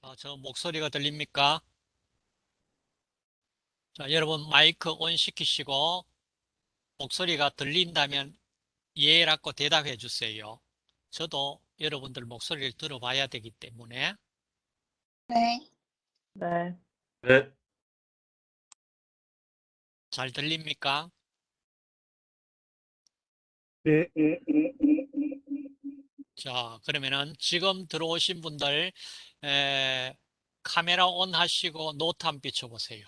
자, 저 목소리가 들립니까? 자, 여러분 마이크 온 시키시고 목소리가 들린다면 예라고 대답해 주세요. 저도 여러분들 목소리를 들어봐야 되기 때문에 네. 네. 네. 잘 들립니까? 네. 자, 그러면은 지금 들어오신 분들 에, 카메라 온 하시고 노트 한번 비춰보세요.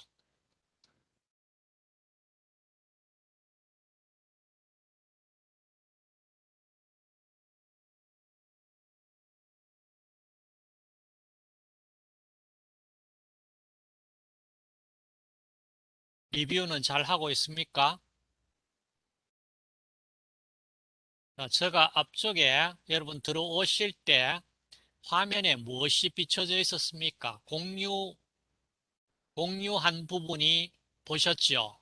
리뷰는 잘 하고 있습니까? 제가 앞쪽에 여러분 들어오실 때 화면에 무엇이 비춰져 있었습니까? 공유, 공유한 부분이 보셨죠?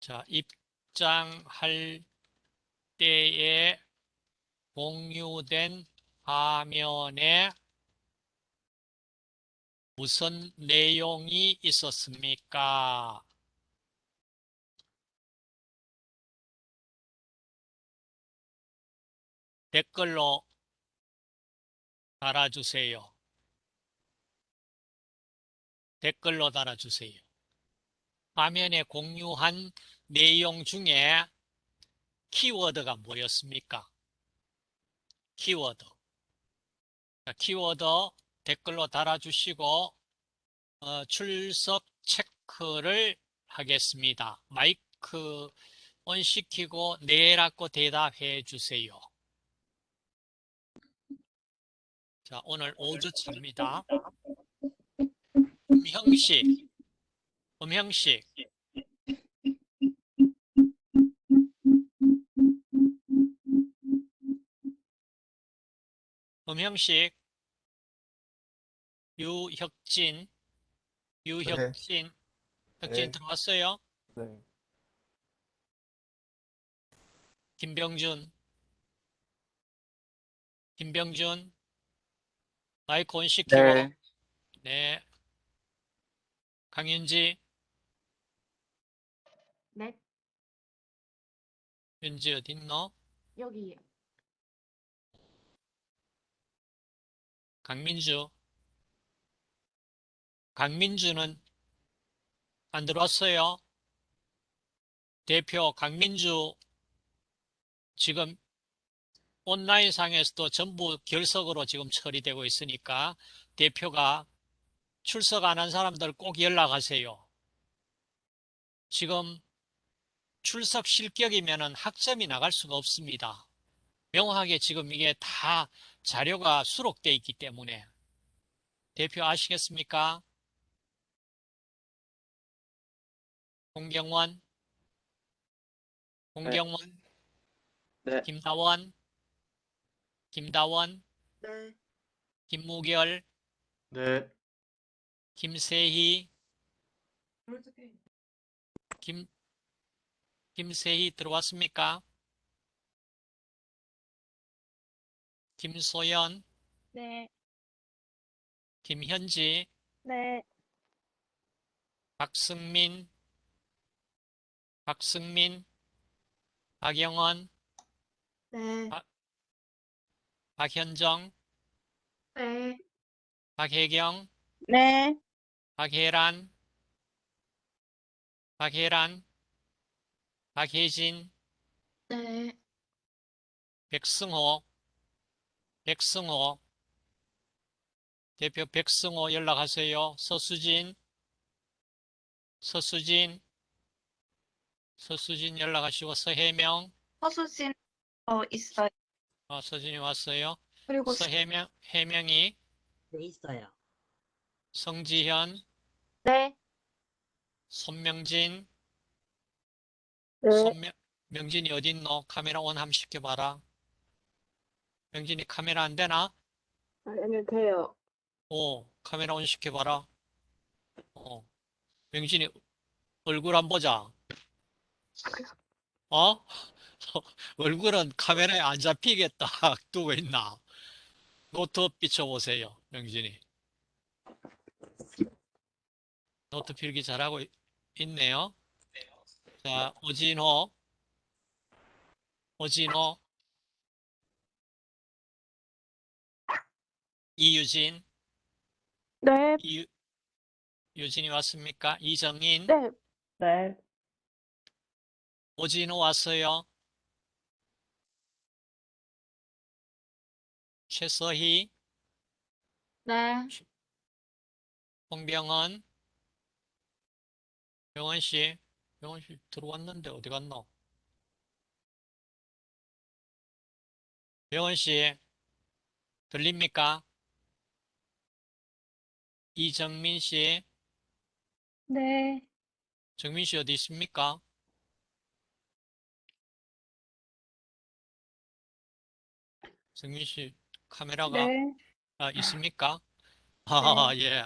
자, 입장할 때에 공유된 화면에 무슨 내용이 있었습니까? 댓글로 달아주세요. 댓글로 달아주세요. 화면에 공유한 내용 중에 키워드가 뭐였습니까? 키워드. 자, 키워드 댓글로 달아주시고 어, 출석 체크를 하겠습니다. 마이크 온 시키고 네라고 대답해 주세요. 자, 오늘 5주차입니다. 음형식, 음형식. 음형식, 유혁진, 유혁진, 혁진 네. 들어왔어요? 네. 김병준, 김병준, 마이크 온 시키고, 네. 네. 강윤지, 네. 윤지 어딨노? 여기요. 강민주. 강민주는 안 들어왔어요. 대표 강민주 지금 온라인상에서도 전부 결석으로 지금 처리되고 있으니까 대표가 출석 안 한 사람들 꼭 연락하세요. 지금 출석 실격이면은 학점이 나갈 수가 없습니다. 명확하게 지금 이게 다 자료가 수록돼 있기 때문에 대표 아시겠습니까? 홍경원, 홍경원, 네. 김다원, 김다원, 네. 김무결, 네. 김세희, 김, 김세희 들어왔습니까? 김소연, 네. 김현지, 네. 박승민, 박승민, 박영원, 네. 아. 박현정, 네. 박혜경, 네. 박혜란, 박혜란, 박혜진, 네. 백승호, 백승호, 대표 백승호 연락하세요. 서수진, 서수진, 서수진 연락하시고 서혜명, 허수진 어 있어요. 어, 서진이 왔어요. 그리고 서혜명, 혜명이, 네, 있어요. 성지현, 네. 손명진, 네. 손명, 명진이 어딨노? 카메라 온 한번 시켜봐라. 명진이 카메라 안 되나? 아니 돼요. 오, 카메라 온 시켜봐라. 어, 명진이 얼굴 한 보자. 어? 얼굴은 카메라에 안 잡히게 딱 두고 있나? 노트 비춰보세요, 명진이. 노트 필기 잘하고 있- 있네요. 자, 오진호. 오진호. 이유진. 네, 이유, 유진이 왔습니까? 이정인. 네, 네. 오진호 왔어요. 최서희. 네, 홍병헌. 병헌 씨. 병헌 씨 들어왔는데 어디 갔노? 병헌 씨. 들립니까? 이정민 씨. 네, 정민 씨 어디 있습니까? 정민 씨 카메라가 네. 아, 있습니까? 아, 예.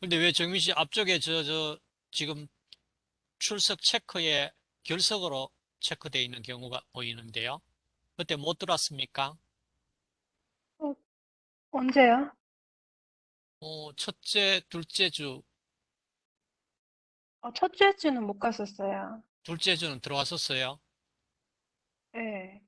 근데 왜 정민 씨 앞쪽에 저, 저, 지금 출석 체크에 결석으로 체크되어 있는 경우가 보이는데요. 그때 못 들었습니까? 언제요? 어, 첫째, 둘째 주, 어, 첫째 주는 못 갔었어요. 둘째 주는 들어왔었어요. 네,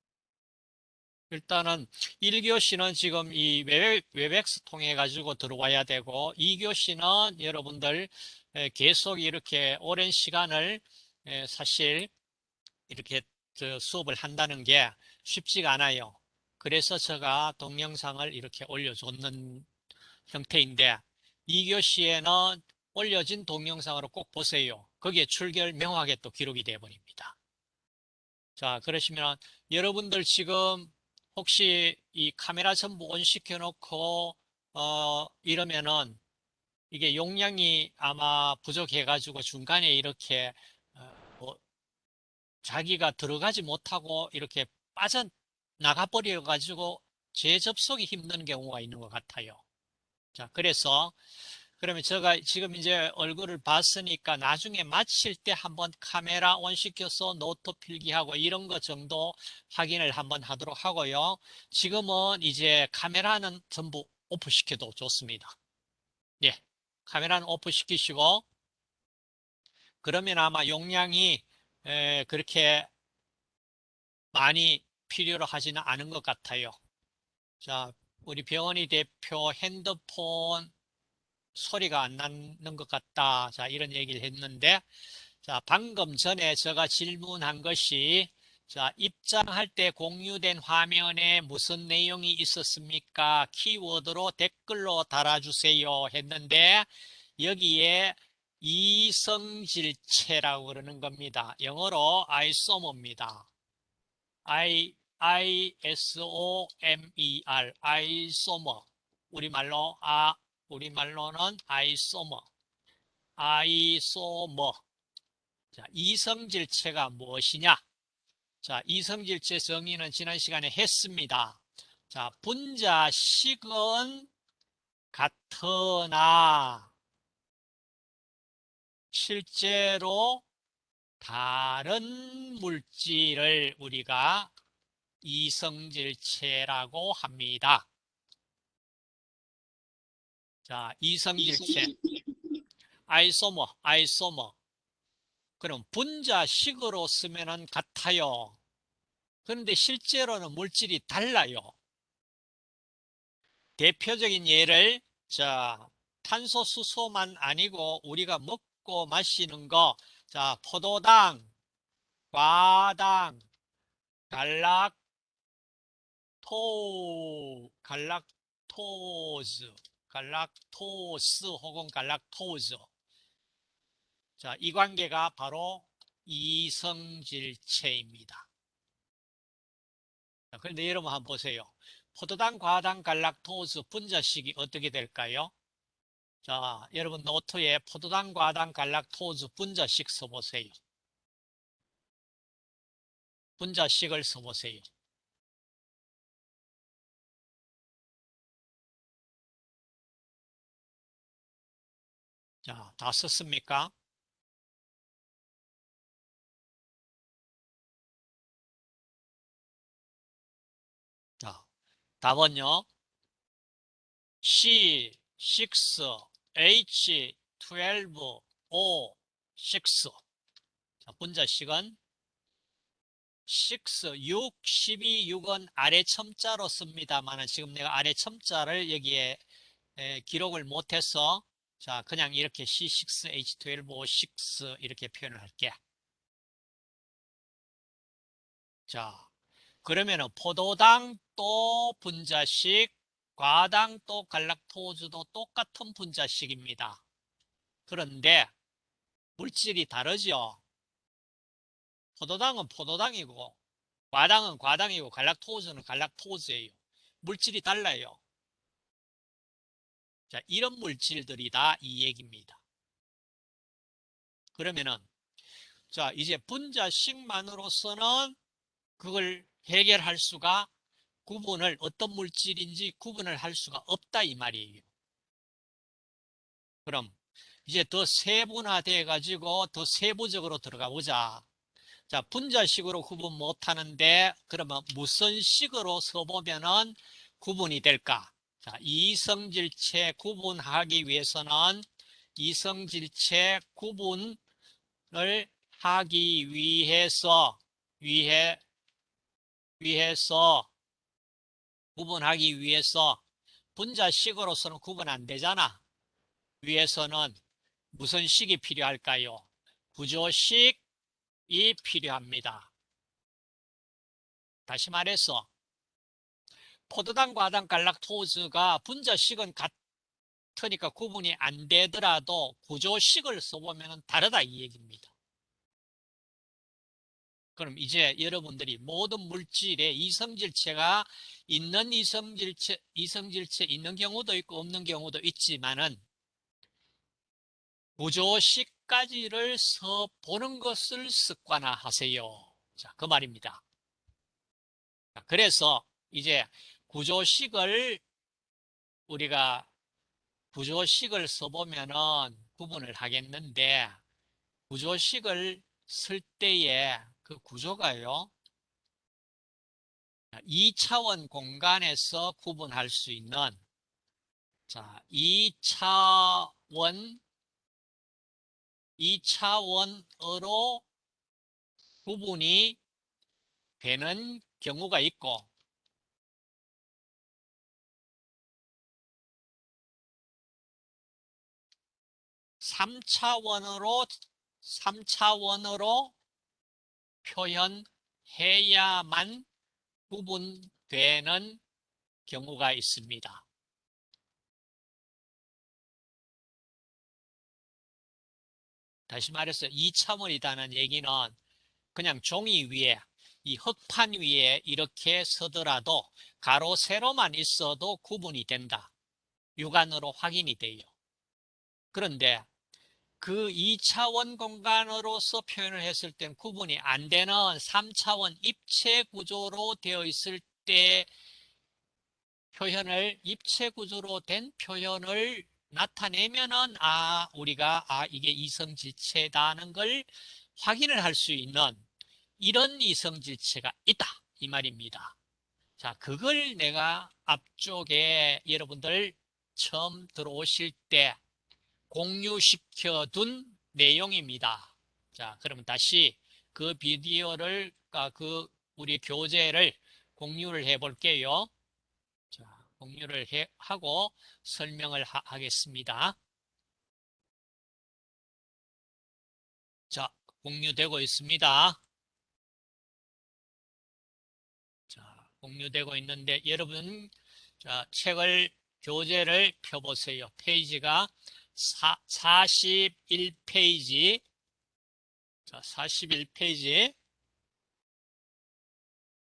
일단은 1교시는 지금 이 웹, Webex 통해 가지고 들어와야 되고 2교시는 여러분들 에, 계속 이렇게 오랜 시간을 에, 사실 이렇게 저 수업을 한다는 게 쉽지가 않아요. 그래서 제가 동영상을 이렇게 올려줬는 형태인데 2교시에는 올려진 동영상으로 꼭 보세요. 거기에 출결 명확하게 또 기록이 되어 버립니다. 자, 그러시면 여러분들 지금 혹시 이 카메라 전부 온 시켜놓고 어 이러면은 이게 용량이 아마 부족해가지고 중간에 이렇게 어, 뭐 자기가 들어가지 못하고 이렇게 빠져나가 버려가지고 재접속이 힘든 경우가 있는 것 같아요. 자, 그래서 그러면 제가 지금 이제 얼굴을 봤으니까 나중에 마칠 때 한번 카메라 on 시켜서 노트 필기하고 이런 것 정도 확인을 한번 하도록 하고요. 지금은 이제 카메라는 전부 오프 시켜도 좋습니다. 예. 카메라는 오프 시키시고 그러면 아마 용량이 에, 그렇게 많이 필요로 하지는 않은 것 같아요. 자, 우리 병원이 대표 핸드폰 소리가 안 나는 것 같다. 자, 이런 얘기를 했는데, 자, 방금 전에 제가 질문한 것이, 자, 입장할 때 공유된 화면에 무슨 내용이 있었습니까? 키워드로 댓글로 달아주세요 했는데, 여기에 이성질체라고 그러는 겁니다. 영어로 isomer입니다. I, I-S-O-M-E-R, isomer. 우리말로, 아, 우리말로는 아이소머, 아이소머. 자, 이성질체가 무엇이냐? 자, 이성질체 정의는 지난 시간에 했습니다. 자, 분자식은 같으나 실제로 다른 물질을 우리가 이성질체라고 합니다. 자, 이성질체. 아이소머, 아이소머. 그럼 분자식으로 쓰면은 같아요. 그런데 실제로는 물질이 달라요. 대표적인 예를, 자, 탄소, 수소만 아니고 우리가 먹고 마시는 거, 자, 포도당, 과당, 갈락 토, 갈락토즈, 갈락토스 혹은 갈락토즈. 자, 이 관계가 바로 이성질체입니다. 자, 그런데 여러분 한번 보세요. 포도당, 과당, 갈락토스 분자식이 어떻게 될까요? 자, 여러분 노트에 포도당, 과당, 갈락토스 분자식 써보세요. 분자식을 써보세요. 자, 다 썼습니까? 자, 답은요. C, 6, H, 12, O, 6. 자, 분자식은 6, 6, 12, 6은 아래 첨자로 씁니다만은 지금 내가 아래 첨자를 여기에 에, 기록을 못해서 자, 그냥 이렇게 C6, H12, O6 이렇게 표현을 할게. 자, 그러면은 포도당 또 분자식, 과당 또 갈락토즈도 똑같은 분자식입니다. 그런데 물질이 다르죠. 포도당은 포도당이고, 과당은 과당이고, 갈락토즈는 갈락토즈예요. 물질이 달라요. 자, 이런 물질들이 다 이 얘기입니다. 그러면은 자, 이제 분자식만으로서는 그걸 해결할 수가 구분을 어떤 물질인지 구분을 할 수가 없다 이 말이에요. 그럼 이제 더 세분화돼 가지고 더 세부적으로 들어가 보자. 자, 분자식으로 구분 못 하는데 그러면 무슨 식으로 써보면은 구분이 될까? 자, 이성질체 구분하기 위해서는 이성질체 구분을 하기 위해서 위해 위해서 구분하기 위해서 분자식으로서는 구분 안 되잖아. 위해서는 무슨 식이 필요할까요? 구조식이 필요합니다. 다시 말해서 포도당, 과당, 갈락토즈가 분자식은 같으니까 구분이 안 되더라도 구조식을 써보면 다르다 이 얘기입니다. 그럼 이제 여러분들이 모든 물질에 이성질체가 있는 이성질체, 이성질체 있는 경우도 있고 없는 경우도 있지만은 구조식까지를 써보는 것을 습관화하세요. 자, 그 말입니다. 자, 그래서 이제 구조식을 우리가 구조식을 써보면은 구분을 하겠는데 구조식을 쓸 때에 그 구조가요. 2차원 공간에서 구분할 수 있는 자, 2차원 2차원으로 구분이 되는 경우가 있고 3차원으로 3차원으로 표현해야만 구분되는 경우가 있습니다. 다시 말해서 2차원이라는 얘기는 그냥 종이 위에 이 흙판 위에 이렇게 서더라도 가로 세로만 있어도 구분이 된다. 육안으로 확인이 돼요. 그런데 그 2차원 공간으로서 표현을 했을 땐 구분이 안 되는 3차원 입체 구조로 되어 있을 때 표현을 입체 구조로 된 표현을 나타내면은 아 우리가 아 이게 이성질체다는 걸 확인을 할 수 있는 이런 이성질체가 있다 이 말입니다. 자 그걸 내가 앞쪽에 여러분들 처음 들어오실 때 공유시켜 둔 내용입니다. 자, 그러면 다시 그 비디오를, 아, 그 우리 교재를 공유를 해 볼게요. 자, 공유를 해, 하고 설명을 하, 하겠습니다. 자, 공유되고 있습니다. 자, 공유되고 있는데 여러분, 자, 책을, 교재를 펴보세요. 페이지가 41페이지. 자, 41페이지.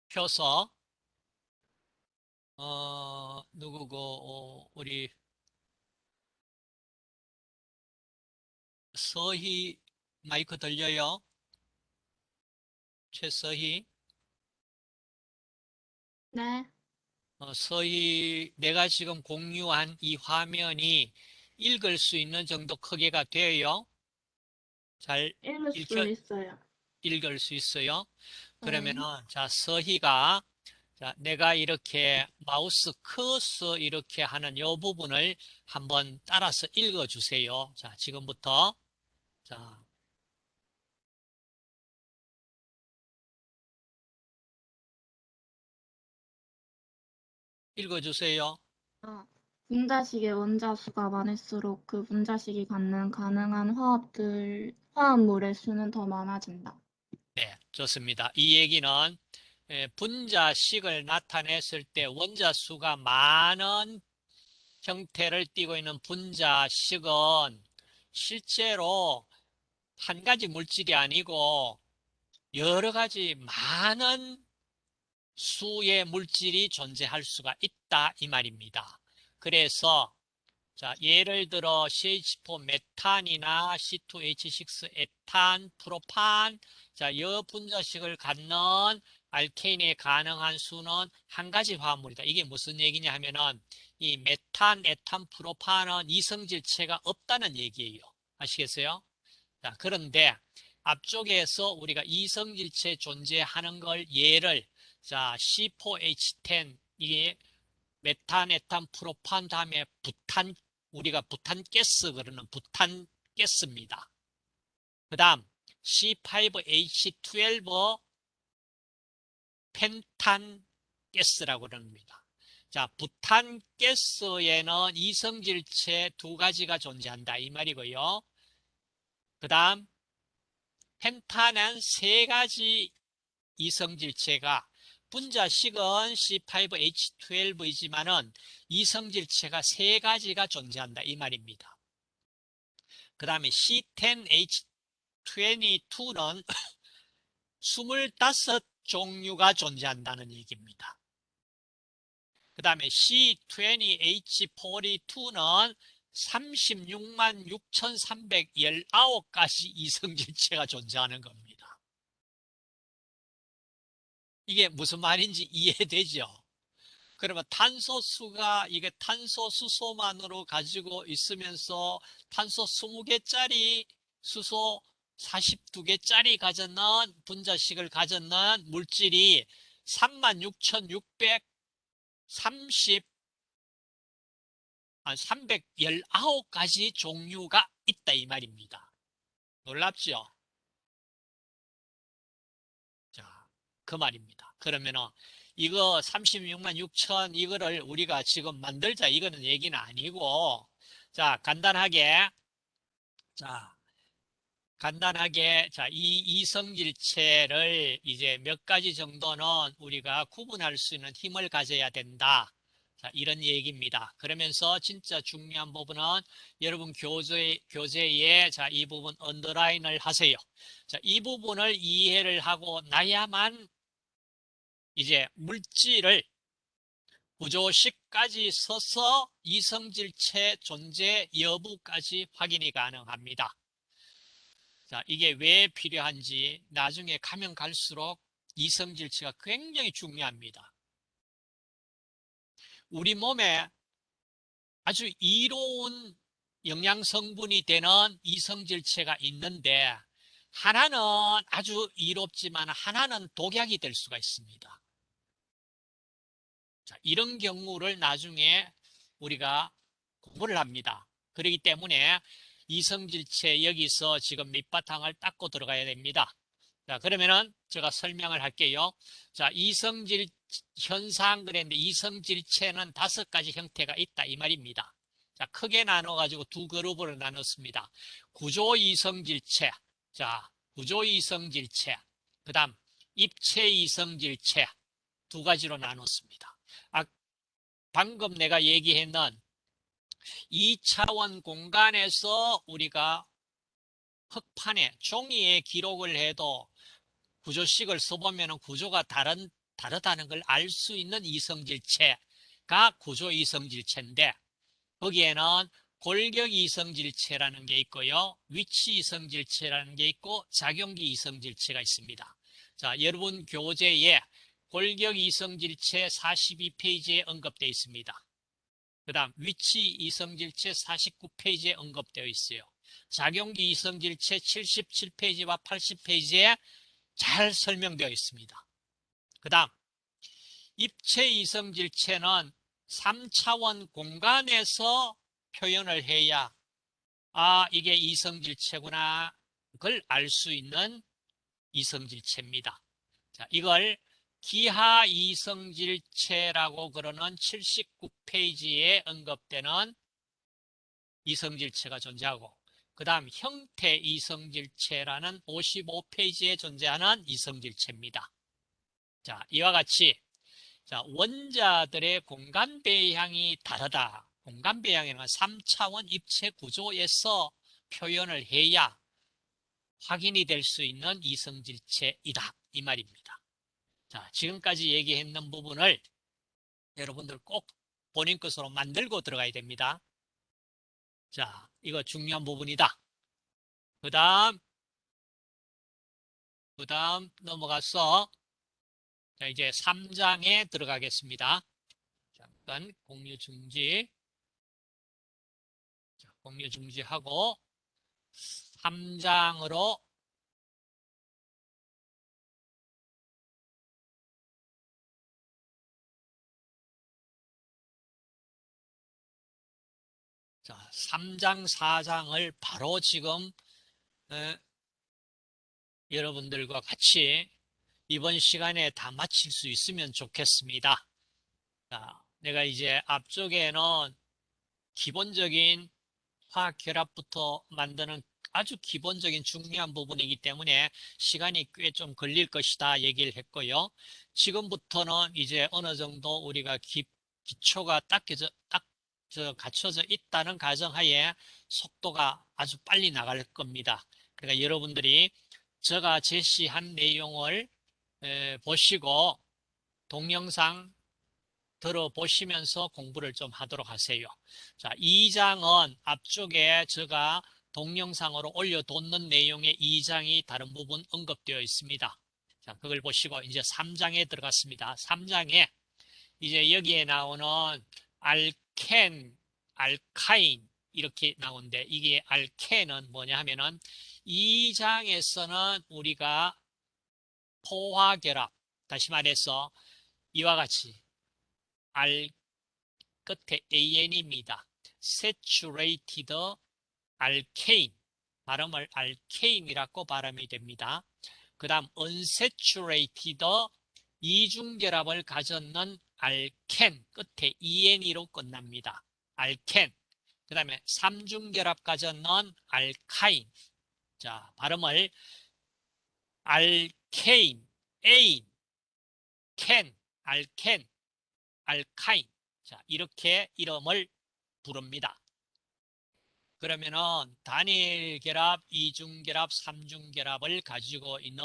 펴서, 어, 누구고, 어, 우리, 서희 마이크 들려요? 최서희? 네, 어, 서희, 내가 지금 공유한 이 화면이 읽을 수 있는 정도 크기가 돼요? 잘 읽을 수 읽혀- 있어요. 읽을 수 있어요? 네. 그러면은, 자, 서희가 자, 내가 이렇게 마우스 커서 이렇게 하는 이 부분을 한번 따라서 읽어 주세요. 자, 지금부터. 자, 읽어 주세요. 어, 분자식의 원자수가 많을수록 그 분자식이 갖는 가능한 화합들, 화합물의 수는 더 많아진다. 네, 좋습니다. 이 얘기는 에, 분자식을 나타냈을 때 원자수가 많은 형태를 띠고 있는 분자식은 실제로 한 가지 물질이 아니고 여러 가지 많은 수의 물질이 존재할 수가 있다 이 말입니다. 그래서 자, 예를 들어 CH4 메탄이나 C2H6 에탄, 프로판 자, 이 분자식을 갖는 알케인에 가능한 수는 한 가지 화합물이다. 이게 무슨 얘기냐 하면은 이 메탄, 에탄, 프로판은 이성질체가 없다는 얘기예요. 아시겠어요? 자, 그런데 앞쪽에서 우리가 이성질체 존재하는 걸 예를 자, C4H10 이게 메탄, 에탄, 프로판 다음에 부탄 우리가 부탄가스 그러는 부탄가스입니다. 그 다음 C5H12 펜탄가스라고 그럽니다. 자, 부탄가스에는 이성질체 두 가지가 존재한다 이 말이고요. 그 다음 펜탄은 세 가지 이성질체가 분자식은 C5H12이지만은 이성질체가 세 가지가 존재한다 이 말입니다. 그 다음에 C10H22는 25종류가 존재한다는 얘기입니다. 그 다음에 C20H42는 36만 6,319가지 이성질체가 존재하는 겁니다. 이게 무슨 말인지 이해되죠? 그러면 탄소수가 이게 탄소 수소만으로 가지고 있으면서 탄소 20개짜리 수소 42개짜리 가졌는 분자식을 가졌는 물질이 36,630 아, 319가지 종류가 있다 이 말입니다. 놀랍죠? 그 말입니다. 그러면은 이거 36만 6천 이거를 우리가 지금 만들자 이거는 얘기는 아니고 자, 간단하게 자, 간단하게 자, 이 이성질체를 이제 몇 가지 정도는 우리가 구분할 수 있는 힘을 가져야 된다. 자, 이런 얘기입니다. 그러면서 진짜 중요한 부분은 여러분 교재, 교재에 자, 이 부분 언더라인을 하세요. 자, 이 부분을 이해를 하고 나야만 이제 물질을 구조식까지 써서 이성질체 존재 여부까지 확인이 가능합니다. 자, 이게 왜 필요한지 나중에 가면 갈수록 이성질체가 굉장히 중요합니다. 우리 몸에 아주 이로운 영양 성분이 되는 이성질체가 있는데 하나는 아주 이롭지만 하나는 독약이 될 수가 있습니다. 자, 이런 경우를 나중에 우리가 공부를 합니다. 그렇기 때문에 이성질체 여기서 지금 밑바탕을 닦고 들어가야 됩니다. 자, 그러면은 제가 설명을 할게요. 자, 이성질 현상 그랬는데 이성질체는 다섯 가지 형태가 있다 이 말입니다. 자, 크게 나눠 가지고 두 그룹으로 나눴습니다. 구조 이성질체. 자, 구조 이성질체. 그다음 입체 이성질체 두 가지로 나눴습니다. 아, 방금 내가 얘기했는 2차원 공간에서 우리가 흑판에 종이에 기록을 해도 구조식을 써보면 구조가 다른, 다르다는 걸 알 수 있는 이성질체가 구조 이성질체인데 거기에는 골격 이성질체라는 게 있고요. 위치 이성질체라는 게 있고 작용기 이성질체가 있습니다. 자, 여러분 교재에 골격 이성질체 42페이지에 언급되어 있습니다. 그 다음 위치 이성질체 49페이지에 언급되어 있어요. 작용기 이성질체 77페이지와 80페이지에 잘 설명되어 있습니다. 그 다음 입체 이성질체는 3차원 공간에서 표현을 해야 아 이게 이성질체구나 그걸 알 수 있는 이성질체입니다. 자, 이걸 기하 이성질체라고 그러는 79페이지에 언급되는 이성질체가 존재하고 그 다음 형태 이성질체라는 55페이지에 존재하는 이성질체입니다. 자, 이와 같이 자, 원자들의 공간 배양이 다르다. 공간 배양이란 3차원 입체 구조에서 표현을 해야 확인이 될 수 있는 이성질체이다. 이 말입니다. 자, 지금까지 얘기했는 부분을 여러분들 꼭 본인 것으로 만들고 들어가야 됩니다. 자, 이거 중요한 부분이다. 그 다음, 그 다음 넘어가서 자, 이제 3장에 들어가겠습니다. 잠깐 공유 중지. 자, 공유 중지하고 3장으로 자, 3장, 4장을 바로 지금 에, 여러분들과 같이 이번 시간에 다 마칠 수 있으면 좋겠습니다. 자, 내가 이제 앞쪽에는 기본적인 화학 결합부터 만드는 아주 기본적인 중요한 부분이기 때문에 시간이 꽤 좀 걸릴 것이다 얘기를 했고요. 지금부터는 이제 어느 정도 우리가 기, 기초가 저, 갖춰져 있다는 가정하에 속도가 아주 빨리 나갈 겁니다. 그러니까 여러분들이 제가 제시한 내용을 에, 보시고 동영상 들어보시면서 공부를 좀 하도록 하세요. 자, 2장은 앞쪽에 제가 동영상으로 올려뒀는 내용의 2장이 다른 부분 언급되어 있습니다. 자, 그걸 보시고 이제 3장에 들어갔습니다. 3장에 이제 여기에 나오는 알 켄, 알카인 이렇게 나오는데 이게 알켄은 뭐냐 하면은 2장에서는 우리가 포화결합, 다시 말해서 이와 같이 알 끝에 AN입니다. saturated alkane 발음을 알케인이라고 발음이 됩니다. 그 다음 unsaturated 이중결합을 가졌는 알켄 끝에 EN으로 끝납니다. 알켄 그 다음에 삼중결합 가졌는 알카인 자 발음을 알케인, 에인, 켄, 알켄, 알카인 자 이렇게 이름을 부릅니다. 그러면은 단일 결합, 이중 결합, 삼중 결합을 가지고 있는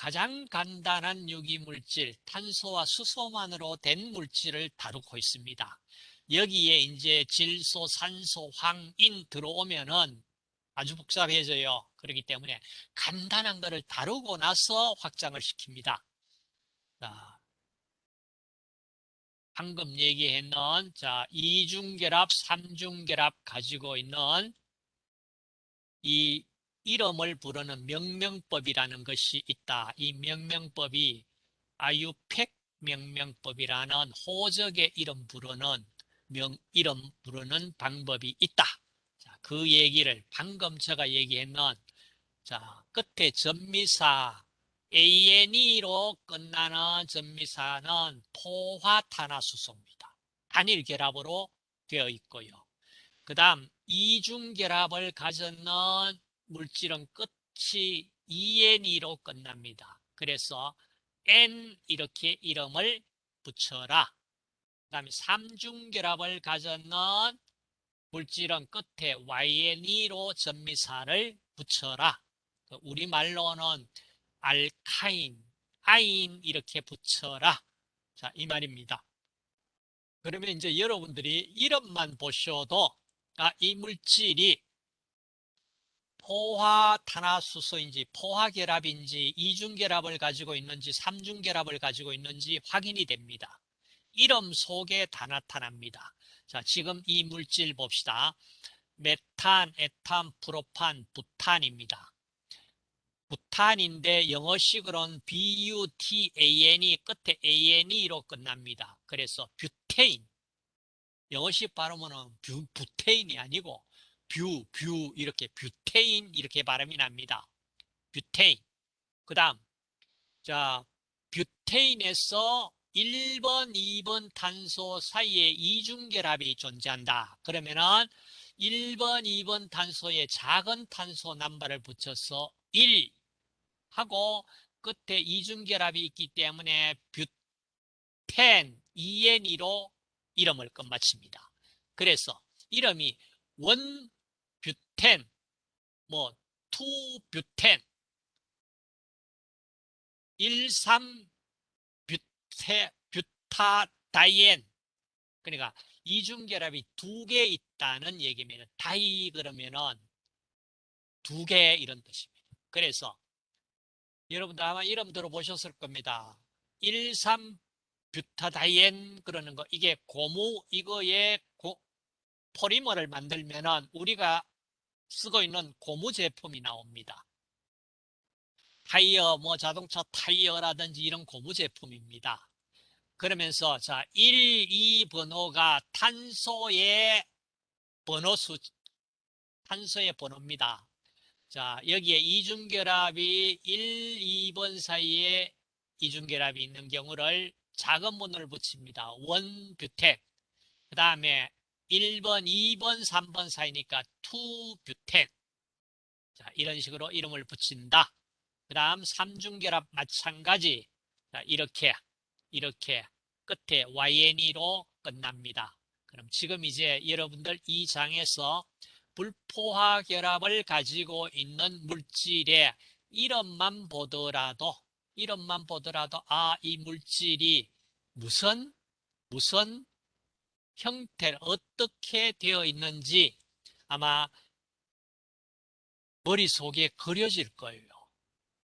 가장 간단한 유기물질, 탄소와 수소만으로 된 물질을 다루고 있습니다. 여기에 이제 질소, 산소, 황인 들어오면은 아주 복잡해져요. 그렇기 때문에 간단한 거를 다루고 나서 확장을 시킵니다. 자, 방금 얘기했는 자 이중결합, 삼중결합 가지고 있는 이 이름을 부르는 명명법이라는 것이 있다. 이 명명법이 아유팩 명명법이라는 호적의 이름 부르는 명 이름 부르는 방법이 있다. 자, 그 얘기를 방금 제가 얘기했는 자 끝에 전미사 ANE로 끝나는 전미사는 포화탄화수소입니다. 단일 결합으로 되어 있고요. 그 다음 이중 결합을 가졌는 물질은 끝이 ENE로 끝납니다. 그래서 N 이렇게 이름을 붙여라. 그 다음에 삼중 결합을 가졌는 물질은 끝에 YNE로 전미사를 붙여라. 그 우리말로는 알카인, 아인 이렇게 붙여라. 자, 이 말입니다. 그러면 이제 여러분들이 이름만 보셔도 아, 이 물질이 포화 탄화수소인지 포화결합인지 이중결합을 가지고 있는지 삼중결합을 가지고 있는지 확인이 됩니다. 이름 속에 다 나타납니다. 자, 지금 이 물질 봅시다. 메탄, 에탄, 프로판, 부탄입니다. 부탄인데 영어식으로는 butane이 끝에 ane로 끝납니다. 그래서 butane. 영어식 발음은 뷰, 부테인이 아니고 뷰, 뷰 이렇게 butane 이렇게 발음이 납니다. butane. 그 다음 자 butane에서 1번, 2번 탄소 사이에 이중결합이 존재한다. 그러면은 1번, 2번 탄소에 작은 탄소 남바를 붙여서 1 하고 끝에 이중결합이 있기 때문에 butene, ENE로 이름을 끝마칩니다. 그래서 이름이 one butene, 뭐, two butene, 1, 3 뷰테, butadiene. 그러니까 이중결합이 두 개 있다는 얘기면 di 그러면은 두 개 이런 뜻입니다. 그래서 여러분들 아마 이름 들어보셨을 겁니다. 1, 3 butadiene 그러는 거 이게 고무 이거에 고, 폴리머를 만들면은 우리가 쓰고 있는 고무 제품이 나옵니다. 타이어, 뭐 자동차 타이어라든지 이런 고무 제품입니다. 그러면서 자 1, 2 번호가 탄소의 번호 수 탄소의 번호입니다. 자 여기에 이중결합이 1, 2번 사이에 이중결합이 있는 경우를 작은 번호를 붙입니다. 원뷰텐 그 다음에 1번, 2번, 3번 사이니까 투뷰텐 자 이런 식으로 이름을 붙인다. 그 다음 삼중결합 마찬가지 자, 이렇게 이렇게 끝에 YNE로 끝납니다. 그럼 지금 이제 여러분들 이 장에서 불포화 결합을 가지고 있는 물질의 이름만 보더라도 이름만 보더라도 아 이 물질이 무슨 무슨 형태 어떻게 되어 있는지 아마 머릿속에 그려질 거예요.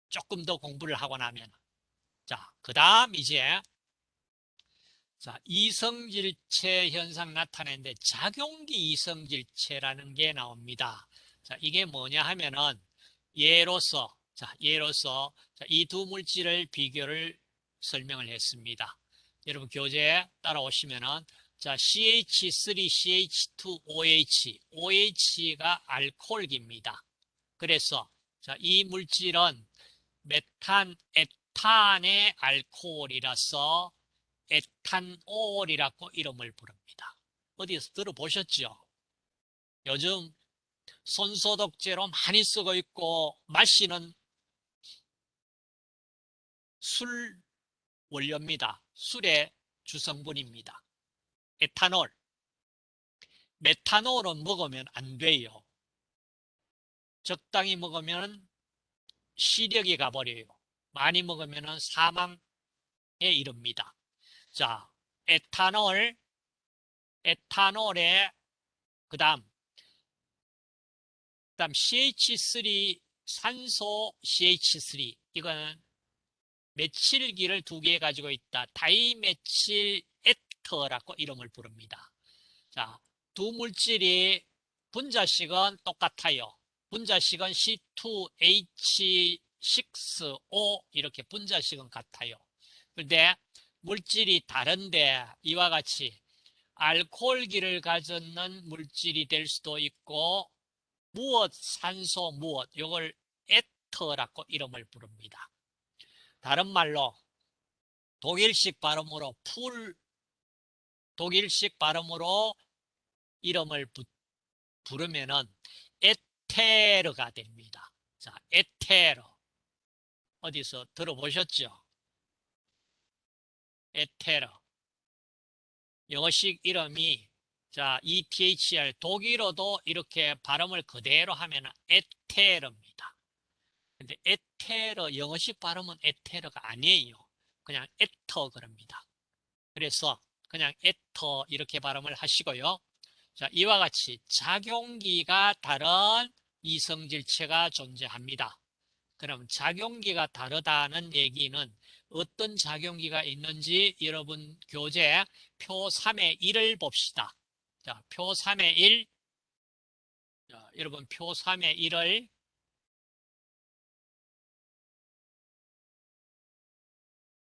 조금 더 공부를 하고 나면 자, 그 다음 이제 자, 이성질체 현상 나타내는데 작용기 이성질체라는 게 나옵니다. 자, 이게 뭐냐 하면은 예로서 자, 예로서 이 두 물질을 비교를 설명을 했습니다. 여러분 교재 따라오시면은 자, CH3CH2OH, OH가 알코올기입니다. 그래서 자, 이 물질은 메탄, 에탄의 알코올이라서 에탄올이라고 이름을 부릅니다. 어디에서 들어보셨죠? 요즘 손소독제로 많이 쓰고 있고 마시는 술 원료입니다. 술의 주성분입니다. 에탄올. 메탄올은 먹으면 안 돼요. 적당히 먹으면 시력이 가버려요. 많이 먹으면 사망에 이릅니다. 자, 에탄올, 에탄올에 그 다음 그 다음 CH3 산소 CH3 이거는 메칠기를 두 개 가지고 있다. 다이메칠 에터라고 이름을 부릅니다. 자, 두 물질이 분자식은 똑같아요. 분자식은 C2H6O 이렇게 분자식은 같아요. 그런데 물질이 다른데 이와 같이 알코올기를 가졌는 물질이 될 수도 있고 무엇 산소 무엇 이걸 ether라고 이름을 부릅니다. 다른 말로 독일식 발음으로 풀 독일식 발음으로 이름을 부, 부르면은 에테르가 됩니다. 자, 에테르 어디서 들어보셨죠? 에테르 영어식 이름이 자, ETHR 독일어도 이렇게 발음을 그대로 하면 에테르입니다. 근데 에테르 영어식 발음은 에테르가 아니에요. 그냥 에터 그럽니다. 그래서 그냥 에터 이렇게 발음을 하시고요. 자, 이와 같이 작용기가 다른 이성질체가 존재합니다. 그럼 작용기가 다르다는 얘기는 어떤 작용기가 있는지 여러분 교재 표 3의 1을 봅시다. 자, 표 3의 1. 자, 여러분 표 3의 1을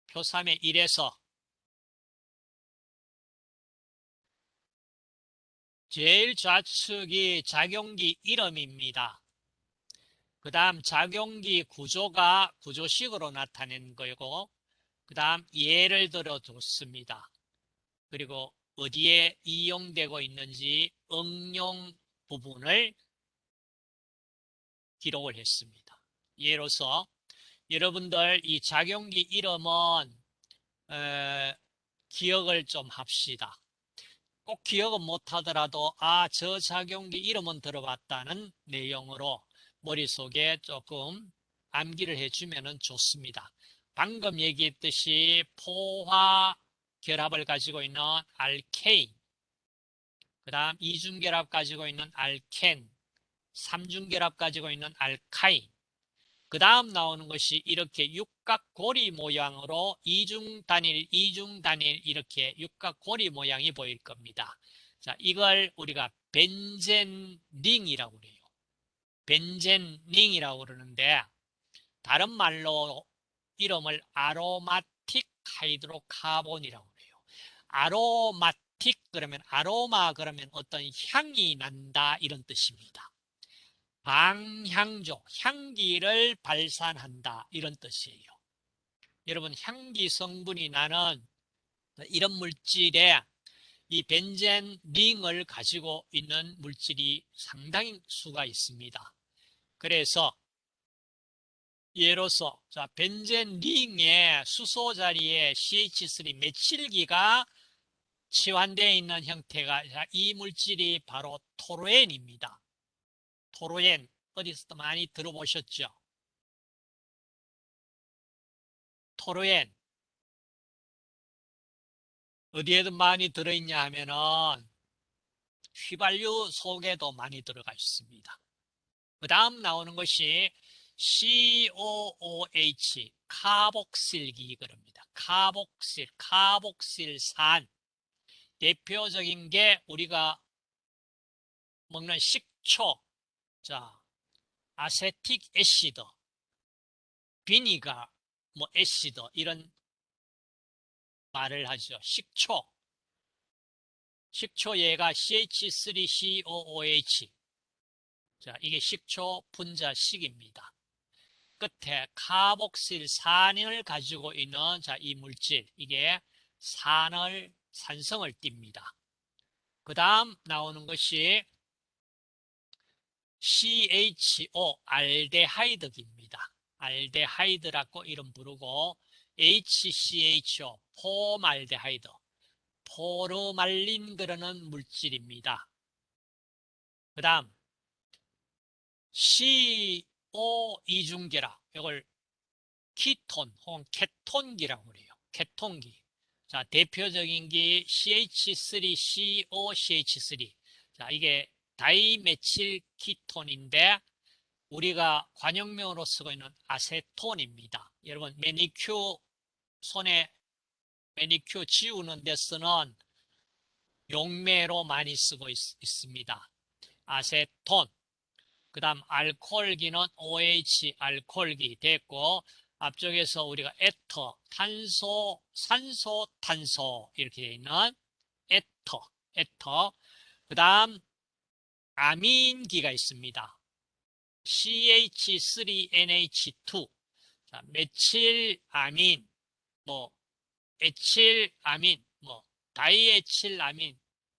표 3의 1에서 제일 좌측이 작용기 이름입니다. 그 다음 작용기 구조가 구조식으로 나타낸 거고 그 다음 예를 들어 줬습니다. 그리고 어디에 이용되고 있는지 응용 부분을 기록을 했습니다. 예로서 여러분들 이 작용기 이름은 에, 기억을 좀 합시다. 꼭 기억은 못하더라도 아 저 작용기 이름은 들어봤다는 내용으로 머릿속에 조금 암기를 해주면 좋습니다. 방금 얘기했듯이 포화 결합을 가지고 있는 알케인 그 다음 이중 결합 가지고 있는 알켄 삼중 결합 가지고 있는 알카인 그 다음 나오는 것이 이렇게 육각고리 모양으로 이중단일 이중단일 이렇게 육각고리 모양이 보일 겁니다. 자 이걸 우리가 벤젠링이라고 그래요. 벤젠링이라고 그러는데 다른 말로 이름을 aromatic hydrocarbon이라고 그래요. aromatic 그러면 아로마 그러면 어떤 향이 난다 이런 뜻입니다 방향조, 향기를 발산한다 이런 뜻이에요. 여러분 향기 성분이 나는 이런 물질에 이 벤젠 링을 가지고 있는 물질이 상당히 수가 있습니다. 그래서 예로서 자 벤젠 링의 수소 자리에 CH3 메칠기가 치환되어 있는 형태가 자, 이 물질이 바로 토르엔입니다. 토로엔 어디서도 많이 들어보셨죠? 토로엔 어디에도 많이 들어있냐 하면은 휘발유 속에도 많이 들어가 있습니다. 그 다음 나오는 것이 COOH 카복실 기 그럽니다. 카복실, 카복실산 대표적인 게 우리가 먹는 식초 자, 아세틱 애시드, 비니가, 뭐 애시드 이런 말을 하죠. 식초. 식초얘가 CH3COOH. 자, 이게 식초 분자식입니다. 끝에 카복실산을 가지고 있는 자, 이 물질. 이게 산을 산성을 띱니다. 그 다음 나오는 것이 CHO 알데하이드입니다. aldehyde라고 이름 부르고 HCHO formaldehyde 포르말린 그러는 물질입니다. 그 다음 CO 이중결합 이걸 키톤 혹은 케톤기라고 그래요. 케톤기. 자 대표적인 게 CH3CO CH3. 자 이게 dimethyl ketone인데 우리가 관용명으로 쓰고 있는 아세톤입니다. 여러분 매니큐 손에 매니큐 지우는 데 쓰는 용매로 많이 쓰고 있, 습니다. 아세톤. 그 다음 알코올기는 OH 알코올기 됐고 앞쪽에서 우리가 ether 탄소 산소 탄소 이렇게 되어 있는 에터 에터. 그 다음 아민기가 있습니다. CH3NH2 자, 메칠아민 뭐 에칠아민 뭐 다이에칠아민